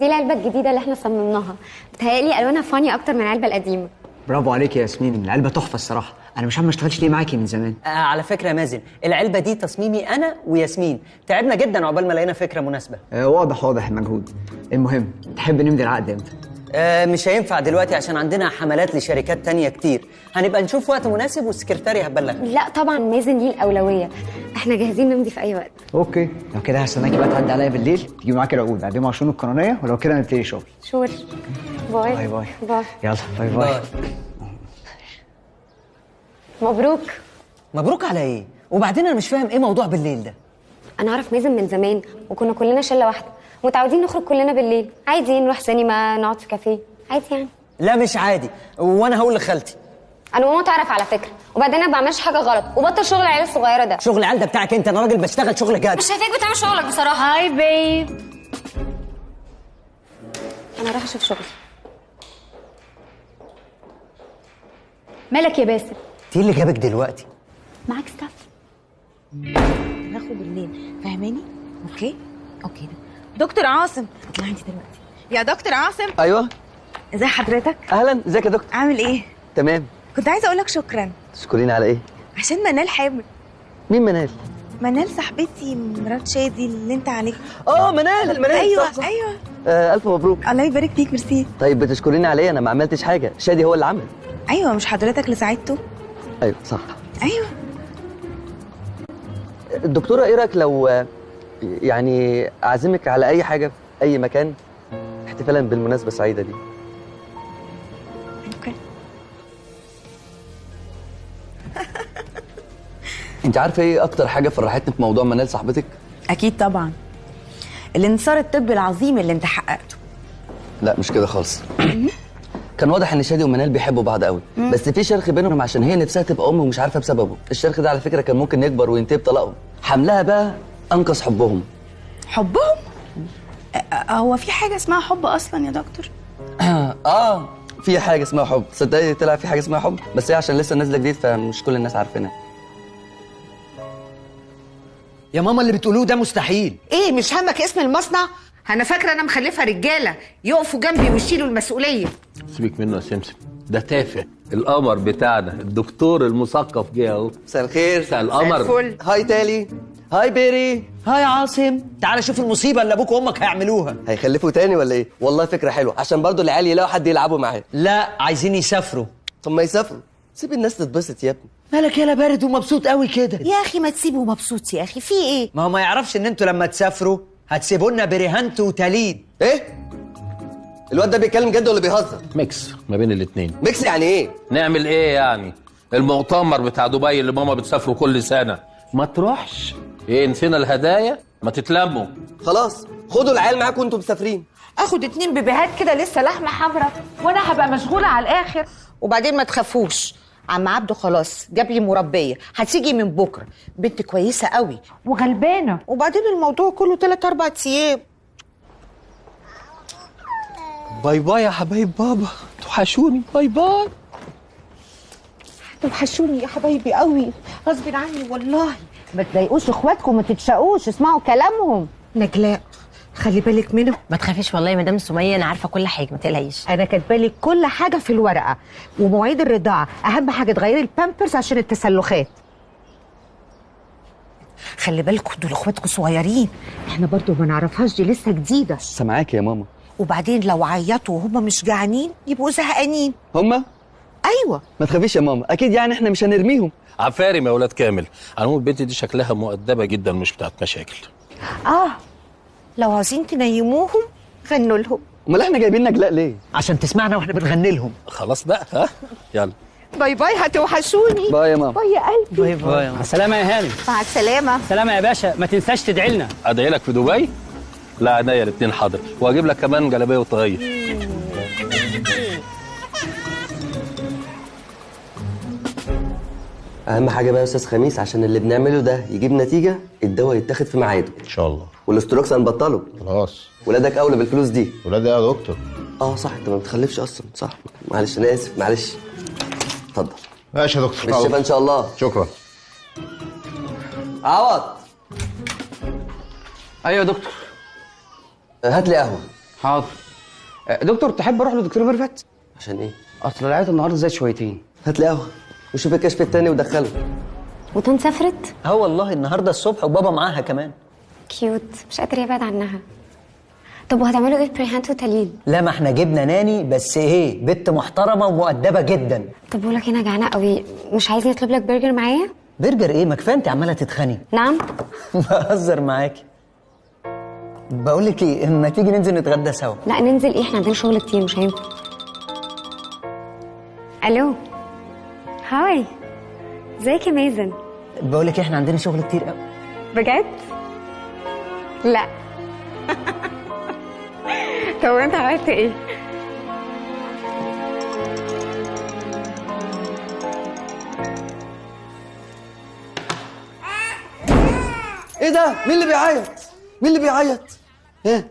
دي العلبة الجديدة اللي إحنا صممناها. بتهيألي ألوانها فاني أكتر من العلبة القديمة. برافو عليك يا ياسمين العلبة تحفة الصراحة. أنا مش عارف ما اشتغلش ليه معاكي من زمان؟ آه على فكرة يا مازن العلبة دي تصميمي أنا وياسمين. تعبنا جدا عقبال ما لقينا فكرة مناسبة. آه واضح واضح المجهود المهم تحب نمضي العقد إمتى؟ آه مش هينفع دلوقتي عشان عندنا حملات لشركات تانية كتير. هنبقى نشوف وقت مناسب والسكرتاري هتبلغ. لا طبعا مازن ليه الاولويه إحنا جاهزين نمضي في أي وقت. okay. لو كده هستناكي بقى تعدي عليا بالليل تجيبي معاكي العقود. اقدمها على الشؤون القانونية ولو كده نبتدي شغل. sure. Bye. Bye bye. Bye. يلا bye bye. مبروك. مبروك على إيه؟ وبعدين أنا مش فاهم إيه موضوع بالليل ده. أنا أعرف مازن من زمان وكنا كلنا شلة واحدة. متعودين نخرج كلنا بالليل. عادي نروح سينما نقعد في كافيه. عادي يعني. لا مش عادي. وأنا هقول لخالتي. أنا ماما تعرف على فكرة. وبعدين أنا ما بعملش حاجة غلط. وبطل شغل العيال الصغيرة ده. شغل العيال ده بتاعك أنت. أنا راجل بشتغل شغل جاد. مش شايفاك بتعمل شغلك بصراحة. هاي بيب أنا رايحة أشوف شغلي مالك يا باسم إيه اللي جابك دلوقتي؟ معاك staff ناخد بالليل فاهماني؟ okay؟ okay دكتور عاصم. اطلعي انت دلوقتي. يا دكتور عاصم. أيوه. ازي حضرتك؟ أهلا. ازيك يا دكتور؟ عامل إيه؟ تمام. كنت عايزة أقول لك شكرا. تشكرين على إيه؟ عشان منال حامل مين منال؟ منال صاحبتي مرات شادي اللي انت عليك آه منال منال. أيوه صح صح. أيوه. آه ألف مبروك. الله يبارك فيك ميرسي. طيب بتشكريني على إيه؟ أنا ما عملتش حاجة. شادي هو اللي عمل. أيوه مش حضرتك اللي ساعدته. أيوه صح. أيوه. الدكتوره إيه رأيك لو يعني أعزمك على أي حاجة في أي مكان احتفالا بالمناسبة السعيدة دي. أوكي. أنت عارفة إيه أكتر حاجة فرحتني في موضوع منال صاحبتك؟ أكيد طبعا. الانتصار الطبي العظيم اللي أنت حققته. لا مش كده خالص. كان واضح إن شادي ومنال بيحبوا بعض قوي. بس في شرخ بينهم عشان هي نفسها تبقى أم ومش عارفة بسببه. الشرخ ده على فكرة كان ممكن يكبر وينتهي بطلاقهم حملها بقى أنقذ حبهم. حبهم؟ هو في حاجة اسمها حب أصلا يا دكتور؟ آه في حاجة اسمها حب. صدقني طلع في حاجة اسمها حب بس هي عشان لسه نازلة جديد فمش كل الناس عارفينها. يا ماما اللي بتقولوه ده مستحيل. إيه مش همك اسم المصنع؟ أنا فاكرة أنا مخلفه رجالة يقفوا جنبي ويشيلوا المسؤولية. سيبك منه يا سمسم ده تافه. القمر بتاعنا الدكتور المثقف جه أهو. مساء الخير. مساء القمر. هاي تالي. هاي بيري. هاي عاصم. تعال شوف المصيبة اللي أبوك وأمك هيعملوها. هيخلفوا تاني ولا إيه؟ والله فكرة حلوة. عشان برضو العيال يلاقوا حد يلعبوا معاه. لا عايزين يسافروا. طب ما يسافروا. سيب الناس تتبسط يا ابني. مالك يالا بارد ومبسوط قوي كده. يا أخي ما تسيبه مبسوط يا أخي. في إيه؟ ما هو ما يعرفش إن أنتوا لما تسافروا هتسيبوا لنا بريهانت وتالين إيه؟ الواد ده بيتكلم جد ولا بيهزر؟ mix ما بين الاتنين. mix يعني إيه؟ نعمل إيه يعني؟ المؤتمر بتاع دبي اللي ماما بتسافره كل سنة. ما تروحش. إيه نسينا الهدايا؟ ما تتلموا. خلاص خدوا العيال معاكم وانتوا مسافرين. اخد اتنين بيبيهات كده لسه لحمة حمراء وأنا هبقى مشغولة على الآخر. وبعدين ما تخافوش. عم عبده خلاص جاب لي مربية. هتيجي من بكرة. بنت كويسة قوي. وغلبانة. وبعدين الموضوع كله 3 4 أيام. bye bye يا حبايب بابا. توحشوني. bye bye. توحشوني يا حبايبي قوي. غصب عني والله. ما تضايقوش اخواتكم ما تتشقوش اسمعوا كلامهم. نجلاء خلي بالك منه ما تخافيش والله يا مدام سمية أنا عارفة كل حاجة ما تقلقيش. أنا كاتبة لك كل حاجة في الورقة ومواعيد الرضاعة. أهم حاجة تغيري البامبرز عشان التسلخات. خلي بالكم دول اخواتكم صغيرين. إحنا برضو ما نعرفهاش دي لسه جديدة. سامعاك يا ماما. وبعدين لو عيطوا وهم مش جعانين يبقوا زهقانين. هما أيوه. ما تخافيش يا ماما أكيد يعني إحنا مش هنرميهم. عفارم يا ولاد كامل على العموم البنت دي شكلها مؤدبة جدا مش بتاعت مشاكل. آه لو عايزين تنيموهم غنوا لهم. أمال إحنا جايبين نجلاء ليه؟ عشان تسمعنا وإحنا بنغني لهم. خلاص بقى ها؟ يلا. bye bye هتوحشوني. bye يا ماما. bye يا قلبي. bye bye. مع السلامة يا هاني مع السلامة. سلامة يا باشا ما تنساش تدعي لنا. أدعي لك في دبي؟ لا عينيا الاثنين حاضر. وأجيب لك كمان جلابية وطاقية. أهم حاجة بقى يا أستاذ خميس عشان اللي بنعمله ده يجيب نتيجة الدواء يتاخد في ميعاده. إن شاء الله. والأستروكس هنبطله. خلاص. ولادك أولى بالفلوس دي. ولادي يا دكتور. آه صح. أنت ما بتخلفش أصلا. صح. معلش أنا آسف. معلش. اتفضل. ماشي يا دكتور. بالشفا إن شاء الله. شكرا. عوض. أيوه يا دكتور. هات لي قهوة. حاضر. آه، دكتور تحب أروح لدكتور ميرفت عشان إيه؟ أصل العيادة النهارده زاد شويتين. هات لي قهوة. وشوف الكشف التاني ودخله. وطنط سافرت آه والله النهارده الصبح وبابا معاها كمان. cute. مش قادر يبعد عنها. طب وهتعملوا إيه بريهانت وتالين لا ما إحنا جبنا nanny بس إيه بنت محترمة ومؤدبة جدا. طب بقول لك أنا جعانة قوي. مش عايزني اطلب لك برجر معايا؟ برجر إيه؟ ما كفاية انت عمالة تتخني. نعم. بهزر معاكي بقول لك إيه ما تيجي ننزل نتغدى سوا؟ لا ننزل إيه؟ إحنا عندنا شغل كتير مش هينفع. ألو؟ هاي. ازيك يا مازن. بقول لك إحنا عندنا شغل كتير قوي. بجد؟ لا. طب انت عملت إيه؟ إيه ده؟ مين اللي بيعيط؟ مين اللي بيعيط؟ ها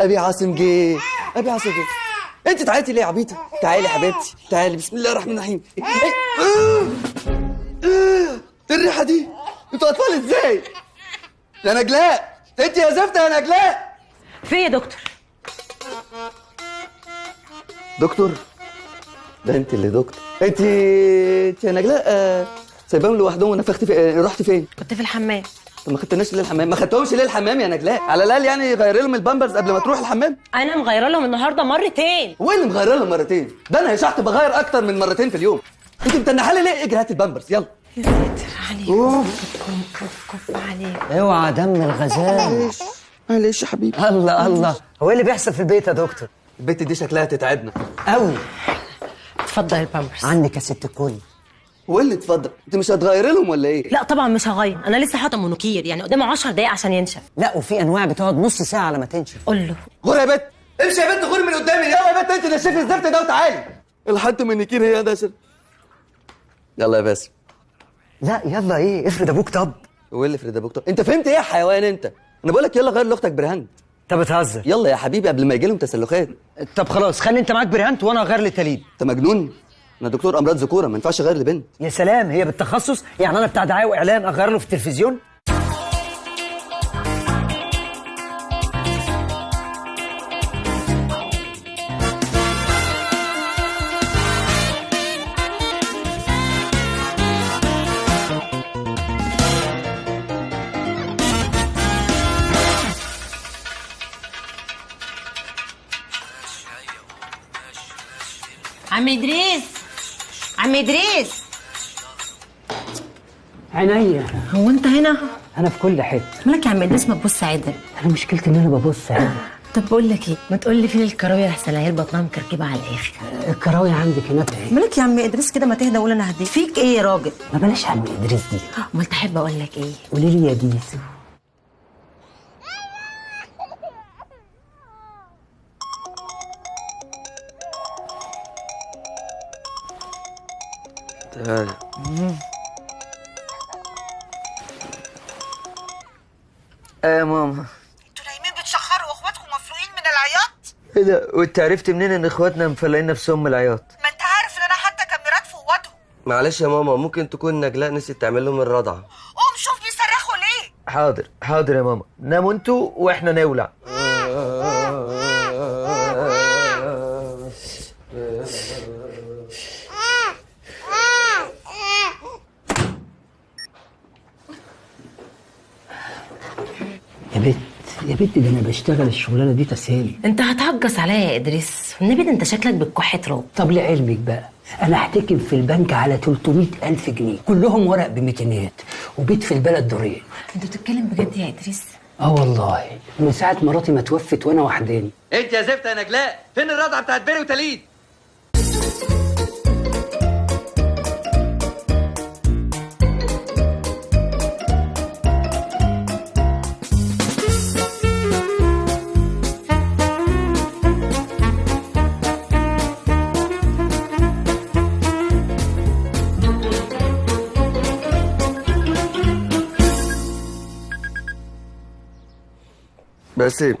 أبي عاصم جه. أبي عاصم جه. انت تعيطي ليه يا عبيطة؟ تعالي يا حبيبتي تعالي بسم الله الرحمن الرحيم. إيه؟ إيه الريحة دي أنتوا أطفال إزاي؟ يا نجلاء انت يا زفته يا نجلاء في يا دكتور؟ دكتور ده انت اللي دكتور. انت يا نجلاء آه، سايباهم لوحدهم ونفخت في آه، رحت فين؟ كنت في الحمام. طب ما خدتناش ليه الحمام؟ ما خدتهمش ليه الحمام يا نجلاء؟ على الأقل يعني غير لهم البامبرز قبل ما تروح الحمام. أنا مغيرة لهم النهارده مرتين. إيه اللي مغير لهم مرتين؟ ده أنا يا شحت بغير أكتر من مرتين في اليوم. أنت متنحه لي ليه؟ إجري هات البامبرز يلا. يا ساتر عليك. كف كف كف عليك. أوعى دم الغزال. معلش يا حبيبي. الله الله. هو إيه اللي بيحصل في البيت يا دكتور؟ البت دي شكلها تتعبنا. قوي اتفضل البامبرز عنك يا ست الكل هو اللي اتفضل. انت مش هتغيري لهم ولا إيه؟ لا طبعا مش هغير. أنا لسه حاطة مونوكير يعني قدامه 10 دقايق عشان ينشف. لا وفي أنواع بتقعد نص ساعة على ما تنشف. قول له. غور يا بت امشي يا بت غور من قدامي. يلا يا بت انت نشفي الزفت ده وتعالي. الحد من نكير هي ده سر يلا يا باسم. لا يلا إيه افرض أبوك طب. هو اللي فريد أبوك طب. انت فهمت إيه يا حيوان انت؟ أنا بقول لك يلا غير لاختك برهان. انت بتهزر. يلا يا حبيبي قبل ما يجي لهم تسلخات. طب خلاص خلي انت معاك برهانت وأنا اغير لتالين انت مجنون؟ أنا دكتور أمراض ذكورة ما ينفعش أغير لبنت. يا سلام هي بالتخصص؟ يعني أنا بتاع دعاية وإعلان أغير له في التلفزيون؟ عم إدريس! عم إدريس. عينيا هو أنت هنا؟ أنا في كل حتة. مالك يا عم إدريس ما تبص عدل أنا مشكلتي إن أنا ببص عادي. طب بقول لك إيه؟ ما تقول لي فين الكراوية أحسن العيال بطنها مكركبة على الآخر. الكراوية عندك هناك اهي مالك يا عم إدريس كده؟ ما تهدى وقول أنا هديك. فيك إيه يا راجل؟ ما بلاش عم إدريس دي. أمال تحب أقول لك إيه؟ قولي لي يا ديسو. تعالى إيه يا ماما نايمين بتشخروا واخواتكم مفروقين من العياط؟ إيه ده؟ وانت عرفت منين ان اخواتنا مفلقين نفسهم من العياط؟ ما انت عارف ان أنا حتى كاميرات في اوضهم. معلش يا ماما ممكن تكون نجلاء نسيت تعمل لهم الرضعه قوم شوف بيصرخوا ليه. حاضر حاضر يا ماما. ناموا أنتوا وإحنا نولع يا بت يا بت ده أنا بشتغل الشغلانة دي تسهيل أنت هتهجص عليا يا إدريس. والنبي ده أنت شكلك بتكح تراب طب لعلمك بقى أنا احتكم في البنك على 300 ألف جنيه كلهم ورق بميتينات وبيت في البلد دورين. أنت بتتكلم بجد يا إدريس؟ آه والله. من ساعة مراتي ما توفت وأنا وحداني. أنت يا زفت يا نجلاء فين الرضعة بتاعت بيري وتليد؟ باسم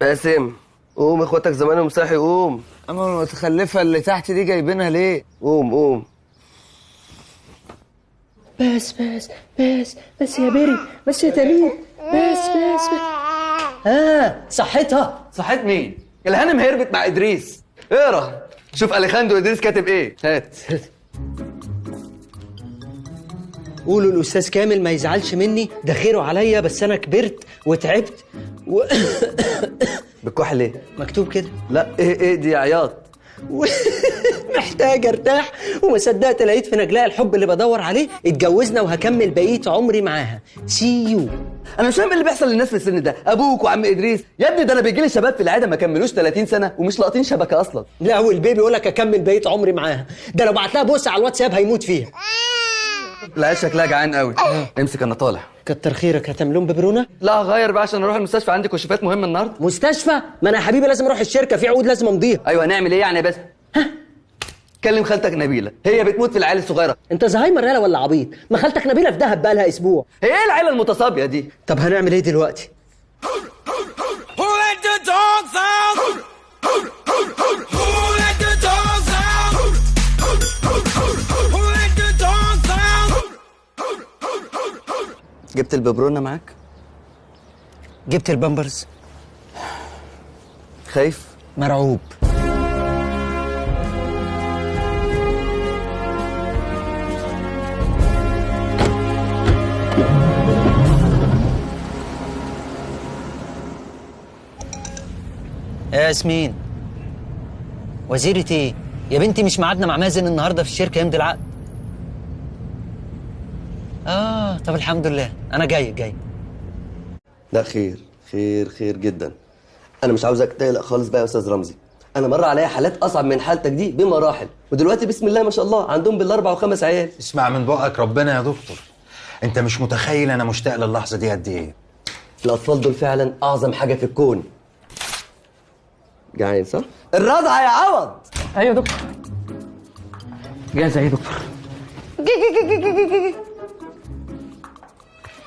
باسم قوم إخواتك زمانهم صاحي قوم. أما المتخلفة اللي تحت دي جايبينها ليه؟ قوم قوم. بس بس بس بس يا بيري بس يا تليد بس بس بس. آه صحتها. صحت مين؟ الهانم هربت مع إدريس. اقرأ. شوف اليخاندرو إدريس كاتب إيه. هات. قولوا الأستاذ كامل ما يزعلش مني ده خيره عليا بس أنا كبرت وتعبت و... بتكح ليه؟ مكتوب كده. لا إيه إيه دي عياط. محتاج أرتاح وما صدقت لقيت في نجلاء الحب اللي بدور عليه اتجوزنا وهكمل بقية عمري معاها. see you أنا مش فاهم إيه اللي بيحصل للناس في السن ده. أبوك وعم إدريس. يا ابني ده أنا بيجي لي شباب في العيادة ما كملوش 30 سنة ومش لاقطين شبكة أصلا. لا والبيه يقول لك أكمل بقية عمري معاها. ده لو بعت لها بوس على الواتساب هيموت فيها. لا شكلها جعان قوي. امسك أنا طالع. كتر خيرك. هتعملهم ببرونة؟ لا غير بقى عشان أروح المستشفى. عندي كشوفات مهمة النهارده. مستشفى؟ ما أنا يا حبيبي لازم أروح الشركة في عقود لازم أمضيها. أيوه هنعمل إيه يعني بس؟ كلم خالتك نبيلة. هي بتموت في العيال الصغيرة. أنت زهايمر يالا ولا عبيط؟ ما خالتك نبيلة في دهب بقى لها أسبوع. هي إيه العيلة المتصابية دي؟ طب هنعمل إيه دلوقتي؟ جبت الببرونة معاك؟ جبت البامبرز. خايف؟ مرعوب. يا ياسمين وزيرة إيه؟ يا بنتي مش ميعادنا مع مازن النهارده في الشركة يمضي العقد. آه. طب الحمد لله. أنا جاي جاي. لا خير خير خير جدا. أنا مش عاوزك تقلق خالص بقى يا أستاذ رمزي. أنا مر عليا حالات أصعب من حالتك دي بمراحل. ودلوقتي بسم الله ما شاء الله عندهم بالأربع وخمس عيال. اسمع من بقك ربنا يا دكتور. أنت مش متخيل أنا مشتاق للحظة دي قد إيه. الأطفال دول فعلا أعظم حاجة في الكون. جعان صح؟ الرضعه يا عوض! أيوه يا دكتور. جاهزه إيه يا دكتور.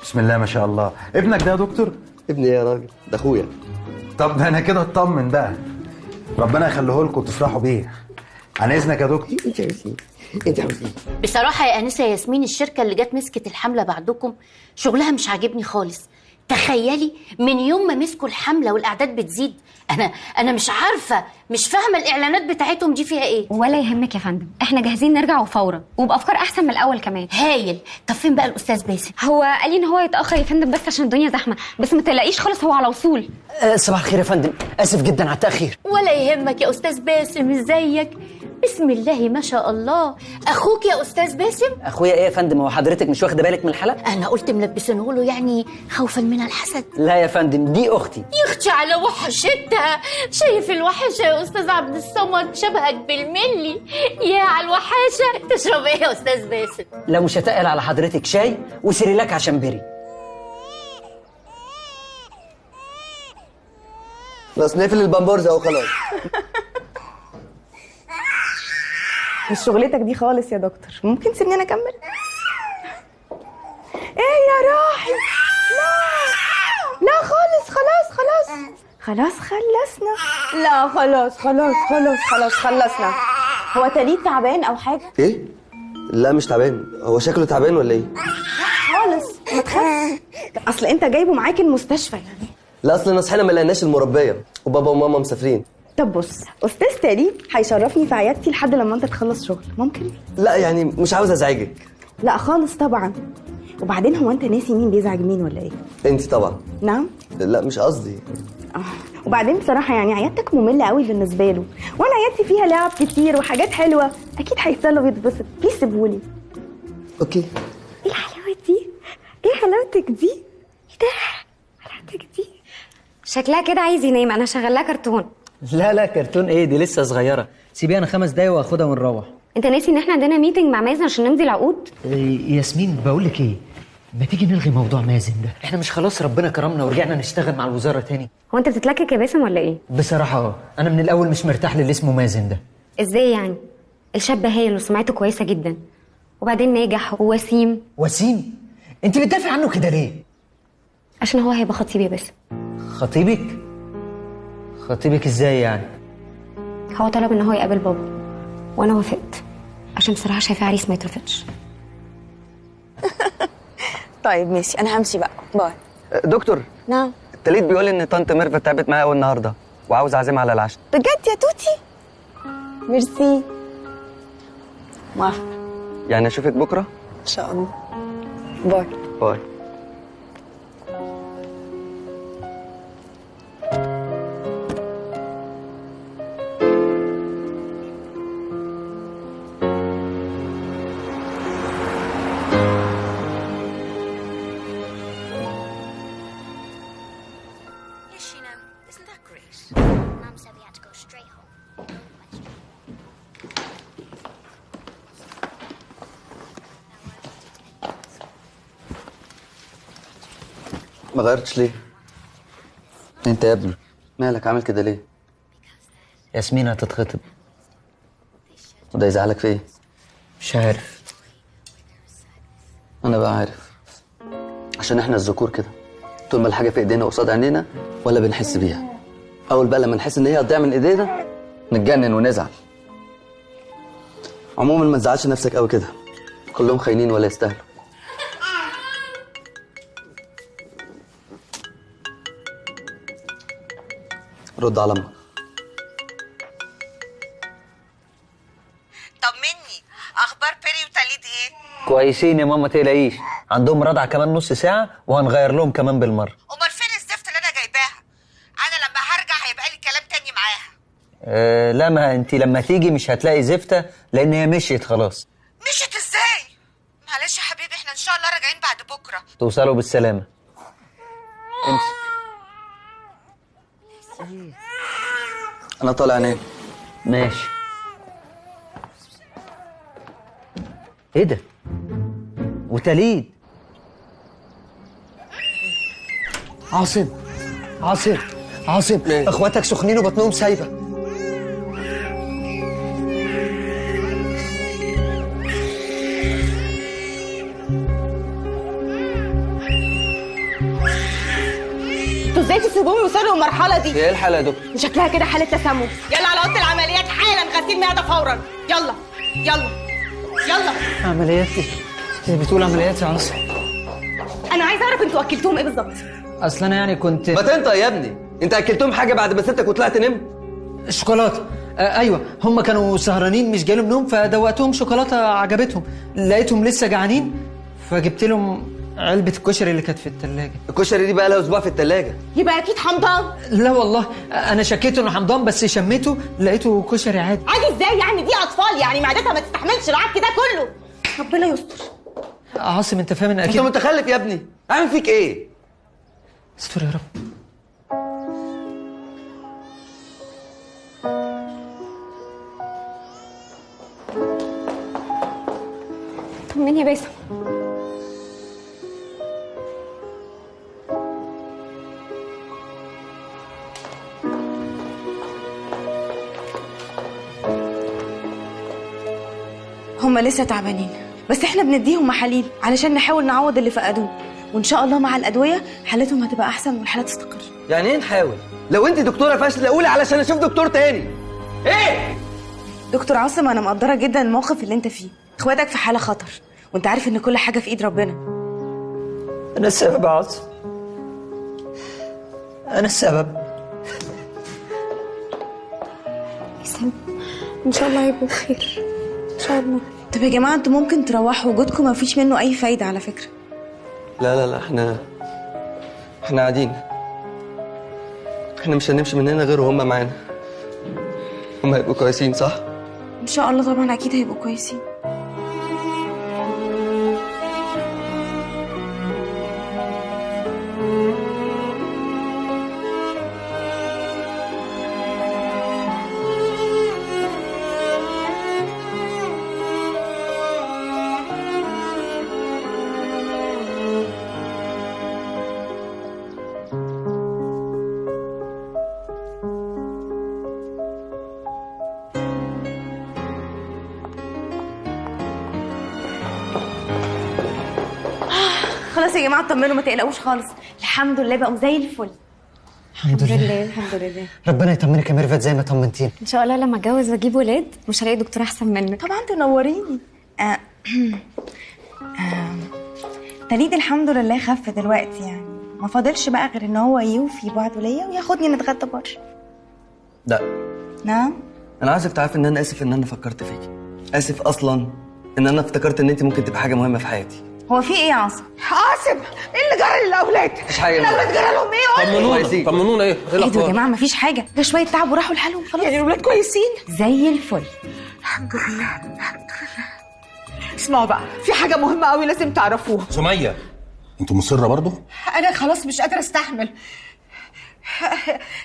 بسم الله ما شاء الله. ابنك ده يا دكتور؟ ابني يا راجل ده اخويا. طب ده أنا كده اطمن بقى. ربنا يخليه لكم وتفرحوا بيه. عن إذنك يا دكتور. انت عاوزين انت عاوزين بصراحة يا أنسة ياسمين الشركة اللي جت مسكت الحملة بعدكم شغلها مش عاجبني خالص. تخيلي من يوم ما مسكوا الحملة والأعداد بتزيد أنا أنا مش عارفة مش فاهمة الإعلانات بتاعتهم دي فيها إيه؟ ولا يهمك يا فندم إحنا جاهزين نرجع وفورا وبأفكار أحسن من الأول كمان. هايل. طب فين بقى الأستاذ باسم؟ هو قال لي إن هو يتأخر يا فندم بس عشان الدنيا زحمة بس ما تقلقيش خالص هو على وصول. أه صباح الخير يا فندم آسف جدا على التأخير. ولا يهمك يا أستاذ باسم إزيك؟ بسم الله ما شاء الله. أخوك يا أستاذ باسم؟ أخويا إيه يا فندم؟ هو حضرتك مش واخدة بالك من الحلقة أنا قلت ملبسينه له يعني خوفا من الحسد. لا يا فندم دي أختي. يا أختي على وحشتها. شايف الوحشة يا أستاذ عبد الصمد؟ شبهك بالملي. يا على الوحاشة. تشرب إيه يا أستاذ باسم؟ لو مش هتقل على حضرتك شاي و Cerelac عشان بري. بس نقفل البامبرز أهو خلاص. مش شغلتك دي خالص يا دكتور. ممكن تسيبني أنا أكمل؟ إيه يا روحي لا. لا خالص خلاص خلاص. خلاص خلصنا. لا خلاص خلاص خلاص خلاص خلصنا. هو تليد تعبان أو حاجة؟ إيه؟ لا مش تعبان. هو شكله تعبان ولا إيه؟ خالص ما تخافش. أصل أنت جايبه معاك المستشفى يعني. لا أصل صحينا ما لقيناش المربية. وبابا وماما مسافرين. طب بص أستاذ تاليد هيشرفني في عيادتي لحد لما أنت تخلص شغل ممكن؟ لا يعني مش عاوز أزعجك. لا خالص طبعا. وبعدين هو أنت ناسي مين بيزعج مين ولا إيه؟ أنت طبعا. نعم. لا مش قصدي. وبعدين بصراحة يعني عيادتك مملة قوي بالنسبة له. وأنا عيادتي فيها لعب كتير وحاجات حلوة. أكيد هيفضل ويتبسط please سيبهولي okay. إيه الحلاوة دي؟ إيه حلاوتك دي؟ إيه ده؟ حلاوتك دي؟ شكلها كده عايز ينام. أنا شغلها كرتون. لا لا كرتون إيه؟ دي لسه صغيرة. سيبيها أنا خمس دقايق واخدها ونروح. انت ناسي ان إحنا عندنا meeting مع مازن عشان نمضي العقود إيه، ياسمين بقول لك إيه؟ ما تيجي نلغي موضوع مازن ده؟ إحنا مش خلاص ربنا كرمنا ورجعنا نشتغل مع الوزارة تاني. هو انت بتتلكك يا باسم ولا إيه؟ بصراحة آه. أنا من الأول مش مرتاح للي اسمه مازن ده. إزاي يعني؟ الشاب هايل وسمعته كويسة جدا. وبعدين ناجح ووسيم. وسيم؟ انت بتدافع عنه كده ليه؟ عشان هو هيبقى خطيبي يا باسم. خطيبك؟ خطيبك إزاي يعني؟ هو طلب إن هو يقابل بابا وأنا وافقت عشان بصراحة شايفاه عريس ما يترفضش. طيب ماشي. أنا همشي بقى. bye. دكتور نعم. التليد بيقول إن طنط ميرفت تعبت معايا قوي النهارده وعاوز أعزمها على العشاء. بجد يا توتي؟ ميرسي. موافقة يعني أشوفك بكرة؟ إن شاء الله. bye. bye. غيرتش ليه؟ انت يا ابني. مالك؟ عامل كده ليه؟ ياسمين هتتخطب. وده يزعلك في إيه؟ مش عارف. أنا بقى عارف. عشان إحنا الذكور كده. طول ما الحاجة في ايدينا قصاد عينينا ولا بنحس بيها. أول بقى لما نحس إن هي هتضيع من ايدينا نتجنن ونزعل. عموما ما تزعلش نفسك قوي كده. كلهم خاينين ولا يستاهلوا. رد على أمك طمني أخبار بيري وتاليد إيه؟ كويسين يا ماما تقلقيش عندهم رضع كمان نص ساعة وهنغير لهم كمان بالمرة. أمال فين الزفت اللي أنا جايباها؟ أنا لما هرجع هيبقى لي كلام تاني معاها. أه لا ما أنت لما تيجي مش هتلاقي زفته لأن هي مشيت خلاص. مشيت إزاي؟ معلش يا حبيبي إحنا إن شاء الله راجعين بعد بكرة. توصلوا بالسلامة. امسك. أنا طالع أنام. ماشي. إيه ده؟ وتليد. عاصم عاصم عاصم إخواتك سخنين وبطنهم سايبة. إزاي تسيبوهم يوصلوا للمرحلة دي؟ إيه الحالة يا دكتور؟ شكلها كده حالة تسمم. يلا على أوضة العمليات حالا غسيل معدة فورا. يلا يلا يلا. عمليات إيه؟ هي بتقول عمليات يا عاصم؟ أنا عايزة أعرف أنتوا أكلتوهم إيه بالظبط. أصل أنا يعني كنت ما تنطق يا ابني أنت أكلتهم حاجة بعد ما سبتك وطلعت نمت الشوكولاته آه أيوه هم كانوا سهرانين مش جايلهم نوم فدوقتهم شوكولاتة عجبتهم. لقيتهم لسه جعانين فجبت لهم علبة الكشري اللي كانت في الثلاجه الكشري دي بقى لها أسبوع في الثلاجه يبقى أكيد حمضان. لا والله أنا شكيت إنه حمضان بس شميته لقيته كشري عادي. عادي إزاي يعني؟ دي أطفال يعني معدتها ما تستحملش العك ده كله. ربنا يستر. عاصم أنت فاهم إن أنت أكيد متخلف يا ابني. أعمل فيك إيه؟ استر يا رب. طمني يا باسم. هم لسه تعبانين. بس إحنا بنديهم محاليل علشان نحاول نعوض اللي فقدوه. وإن شاء الله مع الأدوية حالتهم هتبقى أحسن والحاله تستقر. يعني إيه نحاول؟ لو انت دكتورة فاشلة قولي علشان أشوف دكتور تاني. إيه؟ دكتور عاصم أنا مقدرة جدا الموقف اللي أنت فيه. إخواتك في حالة خطر. وأنت عارف إن كل حاجة في إيد ربنا. أنا السبب يا عاصم. أنا السبب. باسم إن شاء الله هيبقوا بخير. إن شاء الله. طب يا جماعة أنتوا ممكن تروحوا وجودكم ما فيش منه أي فايدة على فكرة. لا لا لا إحنا إحنا قاعدين. إحنا مش هنمشي من هنا غير وهم معانا. هم هيبقوا كويسين صح؟ إن شاء الله طبعا أكيد هيبقوا كويسين. جماعة اطمنوا ما تقلقوش خالص. الحمد لله بقوا زي الفل. الحمد لله. الحمد لله. ربنا يطمنك يا ميرفت زي ما طمنتيني. إن شاء الله لما أتجوز وأجيب ولاد مش هلاقي دكتور أحسن منك. طبعا تنوريني آه. آه. تليد الحمد لله خف دلوقتي يعني. ما فاضلش بقى غير إن هو يوفي بعده ليا وياخدني نتغدى بره. لا. نعم؟ أنا عايزك تعرفي إن أنا آسف إن أنا فكرت فيكي آسف أصلا إن أنا افتكرت إن انت ممكن تبقى حاجة مهمة في حياتي. هو في إيه يا عاصم؟ عاصم إيه اللي جرى للأولاد؟ مش حاجة. الأولاد جرى لهم إيه؟ قول لي. طمنونا. طمنونا. إيه؟ إيه إيه ده يا الأخبار؟ جماعة مفيش حاجة. ده شوية تعب وراحوا لحالهم خلاص. يعني الأولاد كويسين؟ زي الفل. الحمد لله الحمد لله. اسمعوا بقى في حاجة مهمة قوي لازم تعرفوها. سمية انت مصرة برضه؟ أنا خلاص مش قادرة أستحمل.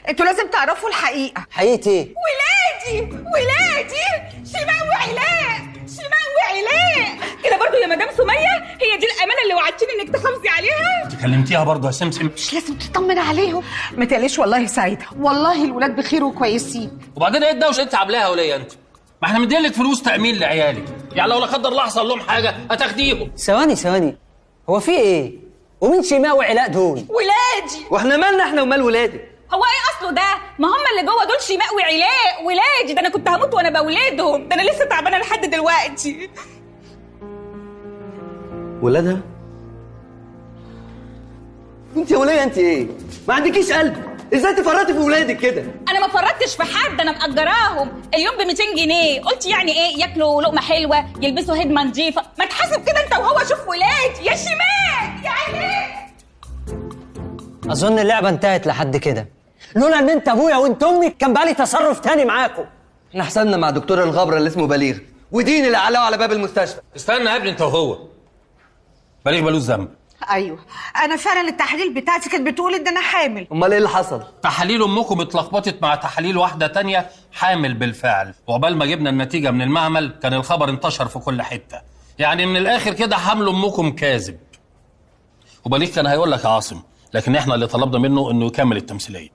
أنتوا لازم تعرفوا الحقيقة. حقيقة إيه؟ ولادي ولادي شماء وعلاء كده برضو يا مدام سمية؟ هي دي الأمانة اللي وعدتيني إنك تحافظي عليها؟ انت كلمتيها برضه يا سمسم. مش لازم تطمن عليهم. ما تقلقش والله سعيدة. والله الولاد بخير وكويسين. وبعدين إيه الدوشة؟ انت عاملاها وليا انت؟ ما إحنا مدين لك فلوس تأمين لعيالك. يعني لو لا قدر الله حصل لهم حاجة هتاخديهم. ثواني ثواني. هو في إيه؟ ومين شيماء وعلاء دول؟ ولادي. وإحنا مالنا إحنا ومال ولادك هو إيه اصله ده؟ ما هم اللي جوه دول شيماء وعلاء. ولادي. ده أنا كنت هموت وأنا بولادهم ده أنا لسه تعبانة لحد دلوقتي. ولادها؟ انت يا وليه انت إيه؟ ما عندكيش قلب. إزاي تفرطي في ولادك كده؟ أنا ما فرطتش في حد أنا مأجراهم. اليوم ب 200 جنيه. قلت يعني إيه؟ ياكلوا لقمة حلوة يلبسوا هدمه نظيفه ما تحاسب كده انت وهو شوف ولادي يا شيماء يا علاء أظن اللعبة انتهت لحد كده. لولا ان انت أبويا وأنت أمي كان بقالي تصرف تاني معاكم. إحنا حسبنا مع دكتور الغبره اللي اسمه بليغ ودين اللي علقه على باب المستشفى. استنى يا ابني انت وهو. بليغ ملوش ذنب أيوه. أنا فعلا التحاليل بتاعتي كانت بتقول إن أنا حامل. أمال إيه اللي حصل؟ تحاليل أمكم اتلخبطت مع تحاليل واحدة تانية حامل بالفعل. وعقبال ما جبنا النتيجة من المعمل كان الخبر انتشر في كل حتة. يعني من الآخر كده حمل أمكم كاذب. وبليغ كان هيقول لك يا عاصم لكن إحنا اللي طلبنا منه إنه يكمل التمثيلية.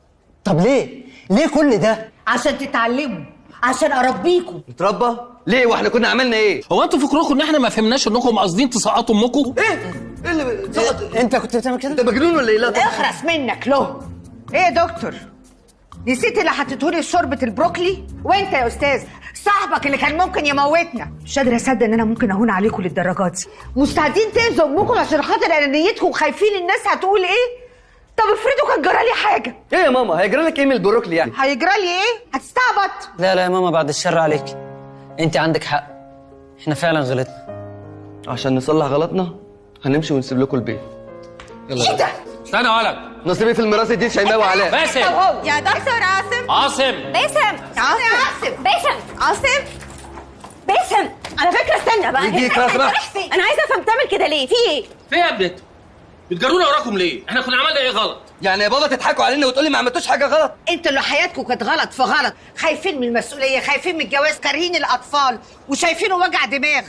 طب ليه؟ ليه كل ده؟ عشان تتعلموا عشان أربيكم. اتربى ليه وإحنا كنا عملنا إيه؟ هو أنتوا فكركم ان إحنا ما فهمناش انكم قاصدين تسقطوا امكم؟ إيه؟ إيه اللي إيه؟ انت كنت بتعمل كده؟ انت مجنون ولا إيه؟ لا طبعا. اخرس منك له إيه يا دكتور؟ نسيت اللي حطيتهولي شوربة البروكلي؟ وانت يا أستاذ صاحبك اللي كان ممكن يموتنا. مش قادرة أصدق إن أنا ممكن أهون عليكم للدرجات دي. مستعدين تاذوا أمكم عشان خاطر أنانيتكم وخايفين الناس هتقول إيه؟ طب افرضوا كان جرالي حاجة. إيه يا ماما؟ هيجرى لك إيه من البروكلي يعني؟ هيجرالي إيه؟ هتستعبط. لا لا يا ماما بعد الشر عليك. انت عندك حق. إحنا فعلا غلطنا. عشان نصلح غلطنا هنمشي ونسيب لكم البيت. يلا. إيه ده استنى يا ولد. نصيبي في الميراث دي شيماء وعلاء. باسم. يا دكتور عاصم. عاصم. باسم. عاصم. باسم. عاصم. باسم. على فكرة استنى بقى. يجيك لو سمحت. أنا عايزة أفهم تعمل كده ليه؟ في إيه؟ في إيه يا ابنت بتجرونا وراكم ليه؟ إحنا كنا عملنا إيه غلط؟ يعني يا بابا تضحكوا علينا وتقولي ما عملتوش حاجة غلط؟ أنتوا اللي حياتكم كانت غلط في غلط. خايفين من المسؤولية خايفين من الجواز كارهين الأطفال وشايفينه وجع دماغ.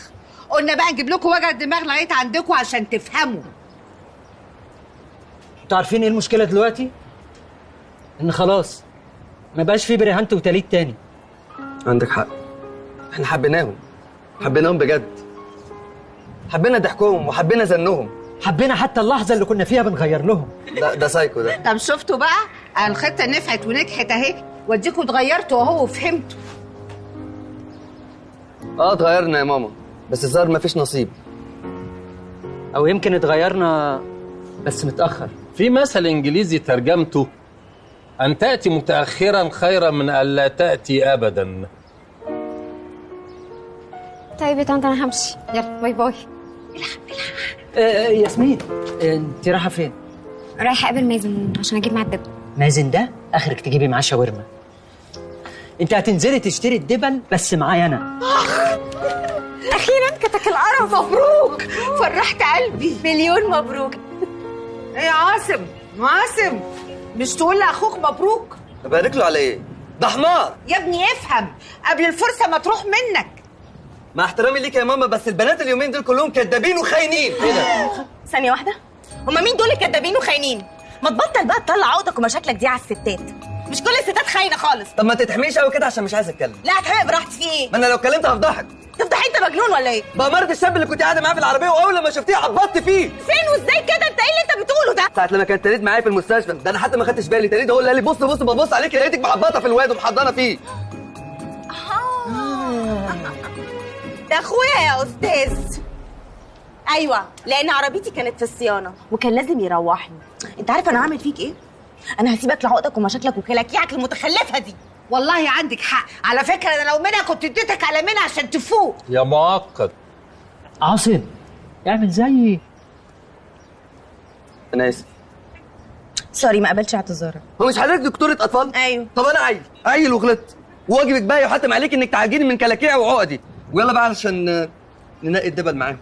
قلنا بقى نجيب لكم وجع دماغ لغاية عندكم عشان تفهموا. أنتوا عارفين إيه المشكلة دلوقتي؟ ان خلاص ما بقاش في برهانت وتليد تاني. عندك حق. إحنا حبيناهم. حبيناهم بجد. حبينا ضحكهم وحبينا زنهم. حبينا حتى اللحظة اللي كنا فيها بنغير لهم. ده ده سايكو ده. طب شفتوا بقى؟ الخطة نفعت ونجحت اهي. واديكوا اتغيرتوا اهو وفهمتوا. آه اتغيرنا يا ماما. بس الظاهر مفيش نصيب. أو يمكن اتغيرنا بس متأخر. في مثل إنجليزي ترجمته أن تأتي متاخرا خيرا من الا تأتي ابدا. طيب يا طنط أنا همشي. يلا bye bye. آه آه، ياسمين آه، انت رايحة فين؟ رايحة اقابل مازن عشان أجيب معاه الدبل مازن ده آخرك تجيبي معاه شاورما. انت هتنزلي تشتري الدبل بس معايا أنا. أخيرا كتك القرف. مبروك. فرحت قلبي. مليون مبروك. إيه يا عاصم؟ عاصم مش تقول لأخوك مبروك؟ ابارك له على إيه؟ ده حمار. يا ابني افهم قبل الفرصة ما تروح منك. مع احترامي ليك يا ماما بس البنات اليومين دول كلهم كدابين وخاينين. إيه ده؟ ثانية واحدة. هما مين دول الكدابين وخاينين؟ ما تبطل بقى تطلع عقدك ومشاكلك دي على الستات. مش كل الستات خاينة خالص. طب ما تتحميش قوي كده عشان مش عايز اتكلم. لا هتحرق براحتي. في إيه؟ ما أنا لو اتكلمت هفضحك. تفضح انت مجنون ولا إيه؟ بأمارة الشاب اللي كنت قاعدة معاه في العربية وأول لما شفتيه عبطت فيه. فين وإزاي كده؟ أنت إيه اللي أنت بتقوله ده؟ ساعة لما كانت تريد معايا في المستشفى ده أنا حتى ما خدتش بالي. تريد هو اللي قال لي بص بص ببص عليك لقيتك محبطه في الواد ومحضنة فيه. ده اخويا يا أستاذ. أيوه لأن عربيتي كانت في الصيانة. وكان لازم يروحني. أنت عارف أنا هعمل فيك إيه؟ أنا هسيبك لعقدك ومشاكلك وكلاكيعك المتخلفة دي. والله عندك حق. على فكرة أنا لو منها كنت اديتك على منها عشان تفوق. يا معقد. عاصم اعمل زيي أنا آسف. سوري ما قبلتش اعتذارك. هو مش حضرتك دكتورة أطفال؟ أيوه. طب أنا عيل. عيل وغلطت. وواجبك بقى يحتم عليك إنك تعالجيني من كلاكيع وعقدي. ويلا بقى علشان ننقي الدبل معاهم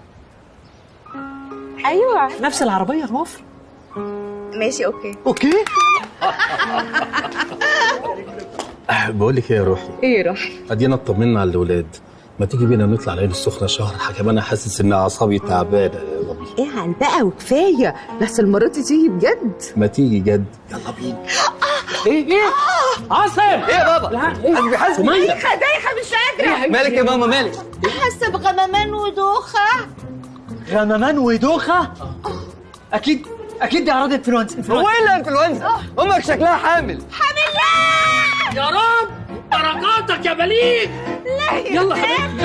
أيوه. نفس العربية الوفر ماشي أوكي. أوكي؟ بقول لك إيه يا روحي؟ إيه روحي؟ أدينا اطمنا على الأولاد. ما تيجي بينا نطلع العين السخنة شهر حكم أنا حاسس إن أعصابي تعبانة يا ربي إيه عن بقى وكفاية. بس المره دي تيجي بجد. ما تيجي جد. يلا بينا. إيه إيه؟ عاصم! إيه يا بابا؟ حسبي سمية! دايخة دايخة مش قادرة. مالك يا ماما؟ مالك؟ حاسه بغمامان ودوخة. غمامان ودوخة؟ أكيد أكيد دي أعراض إنفلونزا هو إيه اللي انفلونزا أمك شكلها حامل. يا رب بركاتك يا بليغ! لا يلا حبيبي. يلا